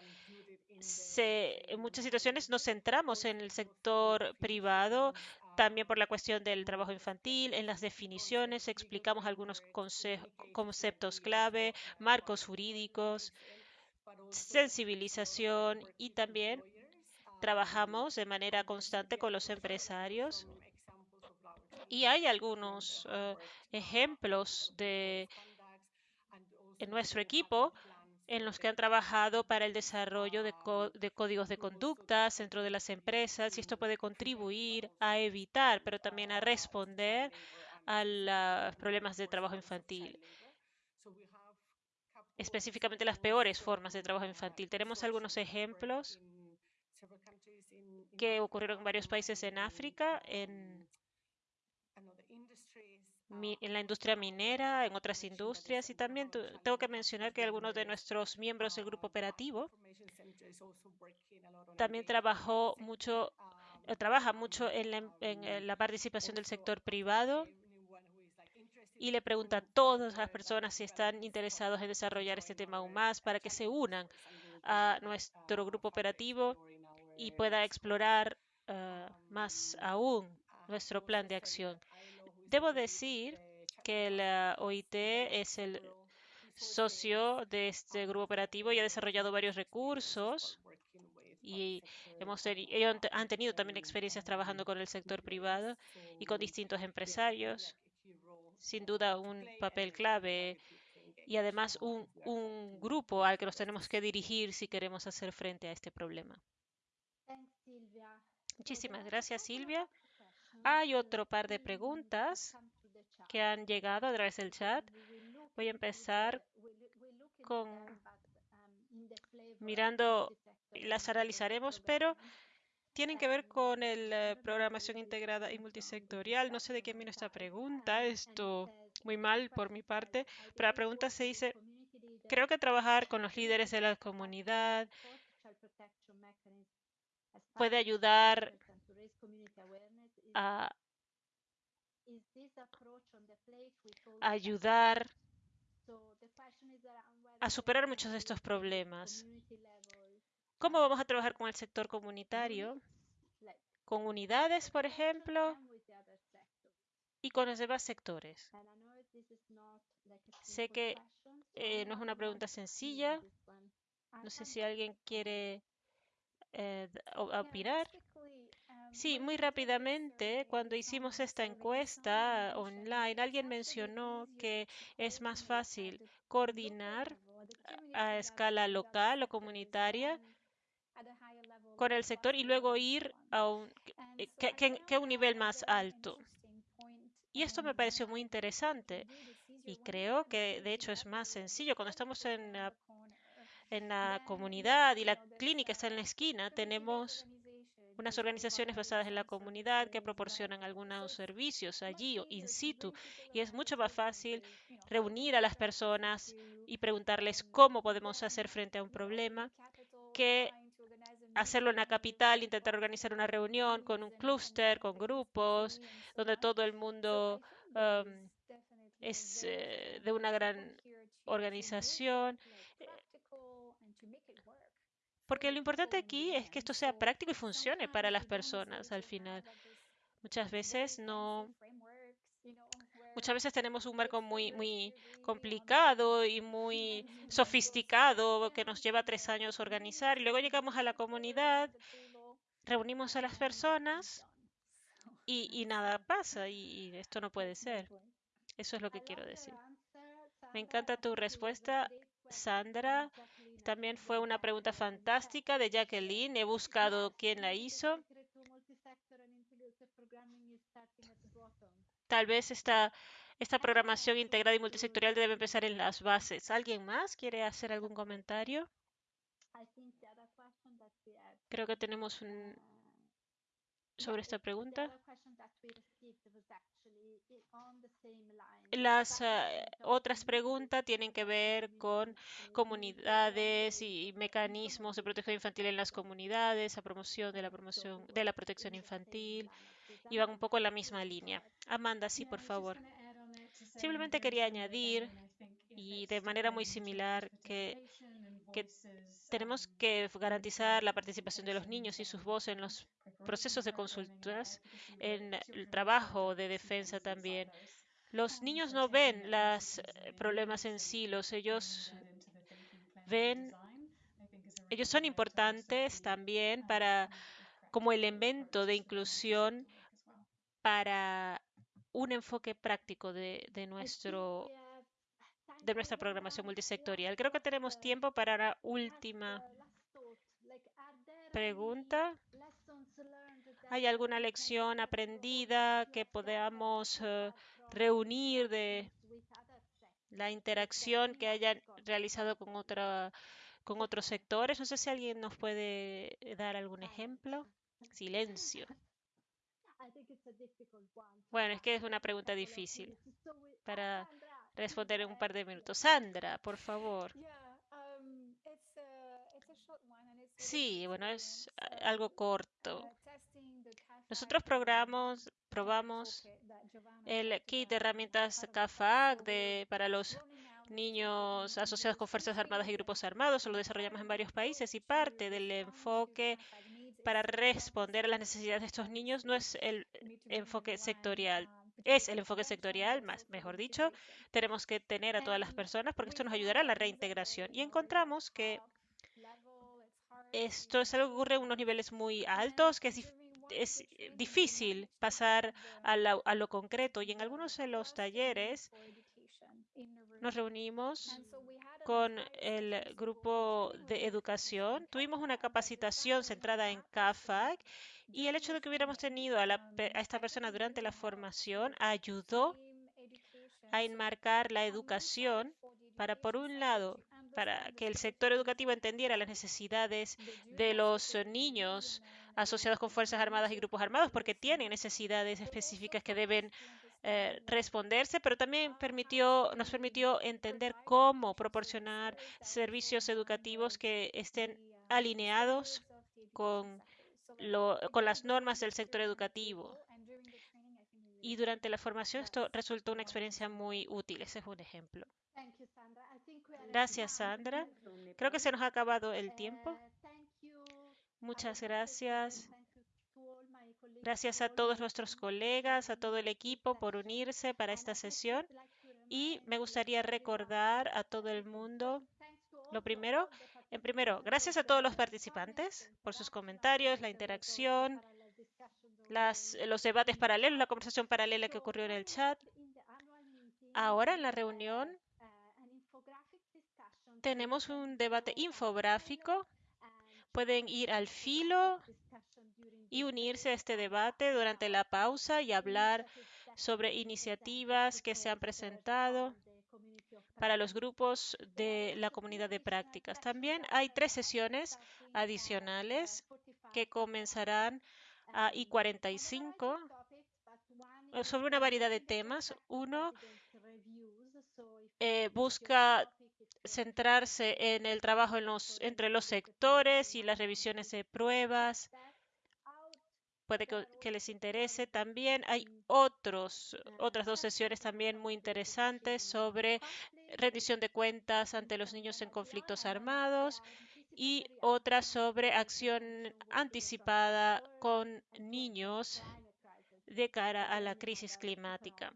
en muchas situaciones nos centramos en el sector privado, también por la cuestión del trabajo infantil, en las definiciones explicamos algunos conceptos clave, marcos jurídicos, sensibilización y también trabajamos de manera constante con los empresarios. Y hay algunos eh, ejemplos de en nuestro equipo en los que han trabajado para el desarrollo de, de, códigos de conducta dentro de las empresas y esto puede contribuir a evitar, pero también a responder a los problemas de trabajo infantil específicamente las peores formas de trabajo infantil. Tenemos algunos ejemplos que ocurrieron en varios países en África, en, la industria minera, en otras industrias y también tengo que mencionar que algunos de nuestros miembros del grupo operativo también trabajó mucho trabaja mucho en la participación del sector privado y le pregunta a todas las personas si están interesados en desarrollar este tema aún más para que se unan a nuestro grupo operativo y pueda explorar uh, más aún nuestro plan de acción. Debo decir que la OIT es el socio de este grupo operativo y ha desarrollado varios recursos y hemos ellos han tenido también experiencias trabajando con el sector privado y con distintos empresarios. Sin duda un papel clave y además un, un grupo al que nos tenemos que dirigir si queremos hacer frente a este problema. Muchísimas gracias, Silvia. Hay otro par de preguntas que han llegado a través del chat. Voy a empezar con mirando, las analizaremos, pero tienen que ver con la programación integrada y multisectorial. No sé de quién vino esta pregunta, esto muy mal por mi parte, pero la pregunta se dice, creo que trabajar con los líderes de la comunidad puede ayudar a ayudar a superar muchos de estos problemas. ¿Cómo vamos a trabajar con el sector comunitario? Con unidades, por ejemplo, y con los demás sectores. Sé que eh, no es una pregunta sencilla. No sé si alguien quiere eh, opinar. Sí, muy rápidamente, cuando hicimos esta encuesta online, alguien mencionó que es más fácil coordinar a escala local o comunitaria con el sector y luego ir a un, que, que un nivel más alto. Y esto me pareció muy interesante y creo que de hecho es más sencillo cuando estamos en la, en la comunidad y la clínica está en la esquina, tenemos unas organizaciones basadas en la comunidad que proporcionan algunos servicios allí o in situ y es mucho más fácil reunir a las personas y preguntarles cómo podemos hacer frente a un problema que hacerlo en la capital, intentar organizar una reunión con un clúster, con grupos, donde todo el mundo um, es eh, de una gran organización. Porque lo importante aquí es que esto sea práctico y funcione para las personas al final. Muchas veces no. Muchas veces tenemos un marco muy, muy complicado y muy sofisticado que nos lleva tres años organizar. Y luego llegamos a la comunidad, reunimos a las personas y, y nada pasa. Y, y esto no puede ser. Eso es lo que quiero decir. Me encanta tu respuesta, Sandra. También fue una pregunta fantástica de Jacqueline. He buscado quién la hizo. Tal vez esta, esta programación integrada y multisectorial debe empezar en las bases. ¿Alguien más quiere hacer algún comentario? Creo que tenemos un, sobre esta pregunta. Las uh, otras preguntas tienen que ver con comunidades y, y mecanismos de protección infantil en las comunidades, a promoción de la promoción de la protección infantil, y van un poco en la misma línea. Amanda, sí, por favor. Simplemente quería añadir, y de manera muy similar, que, tenemos que garantizar la participación de los niños y sus voces en los procesos de consultas, en el trabajo de defensa también. Los niños no ven los problemas en silos, ellos ven, ellos son importantes también para como elemento de inclusión para un enfoque práctico de, de, nuestro, de nuestra programación multisectorial. Creo que tenemos tiempo para la última pregunta. ¿Hay alguna lección aprendida que podamos uh, reunir de la interacción que hayan realizado con, otra, con otros sectores? No sé si alguien nos puede dar algún ejemplo. *laughs* Silencio. Bueno, es que es una pregunta difícil para responder en un par de minutos. Sandra, por favor. Sí, bueno, es algo corto. Nosotros programamos, probamos el kit de herramientas CAFAG de, para los niños asociados con Fuerzas Armadas y grupos armados. Lo desarrollamos en varios países y parte del enfoque para responder a las necesidades de estos niños no es el enfoque sectorial. Es el enfoque sectorial, más, mejor dicho, tenemos que tener a todas las personas porque esto nos ayudará a la reintegración. Y encontramos que esto es algo que ocurre en unos niveles muy altos, que es, es difícil pasar a, la, a, lo concreto. Y en algunos de los talleres nos reunimos con el grupo de educación. Tuvimos una capacitación centrada en CAFAG y el hecho de que hubiéramos tenido a, la, a esta persona durante la formación ayudó a enmarcar la educación para, por un lado, para que el sector educativo entendiera las necesidades de los niños asociados con Fuerzas Armadas y grupos armados, porque tienen necesidades específicas que deben eh, responderse, pero también permitió, nos permitió entender cómo proporcionar servicios educativos que estén alineados con, con las normas del sector educativo. Y durante la formación esto resultó una experiencia muy útil. Ese es un ejemplo. Gracias, Sandra. Creo que se nos ha acabado el tiempo. Muchas gracias. Gracias a todos nuestros colegas, a todo el equipo por unirse para esta sesión. Y me gustaría recordar a todo el mundo, lo primero, en primero, gracias a todos los participantes por sus comentarios, la interacción, las, los debates paralelos, la conversación paralela que ocurrió en el chat. Ahora en la reunión tenemos un debate infográfico. Pueden ir al filo y unirse a este debate durante la pausa y hablar sobre iniciativas que se han presentado para los grupos de la comunidad de prácticas. También hay tres sesiones adicionales que comenzarán a I45 sobre una variedad de temas. Uno eh, busca centrarse en el trabajo entre los sectores y las revisiones de pruebas puede que, que, les interese. También hay otros, otras dos sesiones también muy interesantes sobre rendición de cuentas ante los niños en conflictos armados y otra sobre acción anticipada con niños de cara a la crisis climática.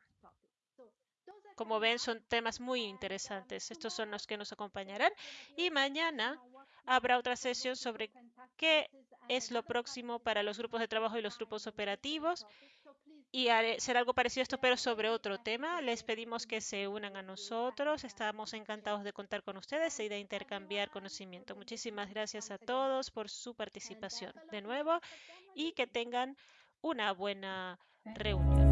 Como ven, son temas muy interesantes. Estos son los que nos acompañarán. Y mañana habrá otra sesión sobre qué es lo próximo para los grupos de trabajo y los grupos operativos. Y será algo parecido a esto, pero sobre otro tema. Les pedimos que se unan a nosotros. Estamos encantados de contar con ustedes y de intercambiar conocimiento. Muchísimas gracias a todos por su participación de nuevo y que tengan una buena reunión.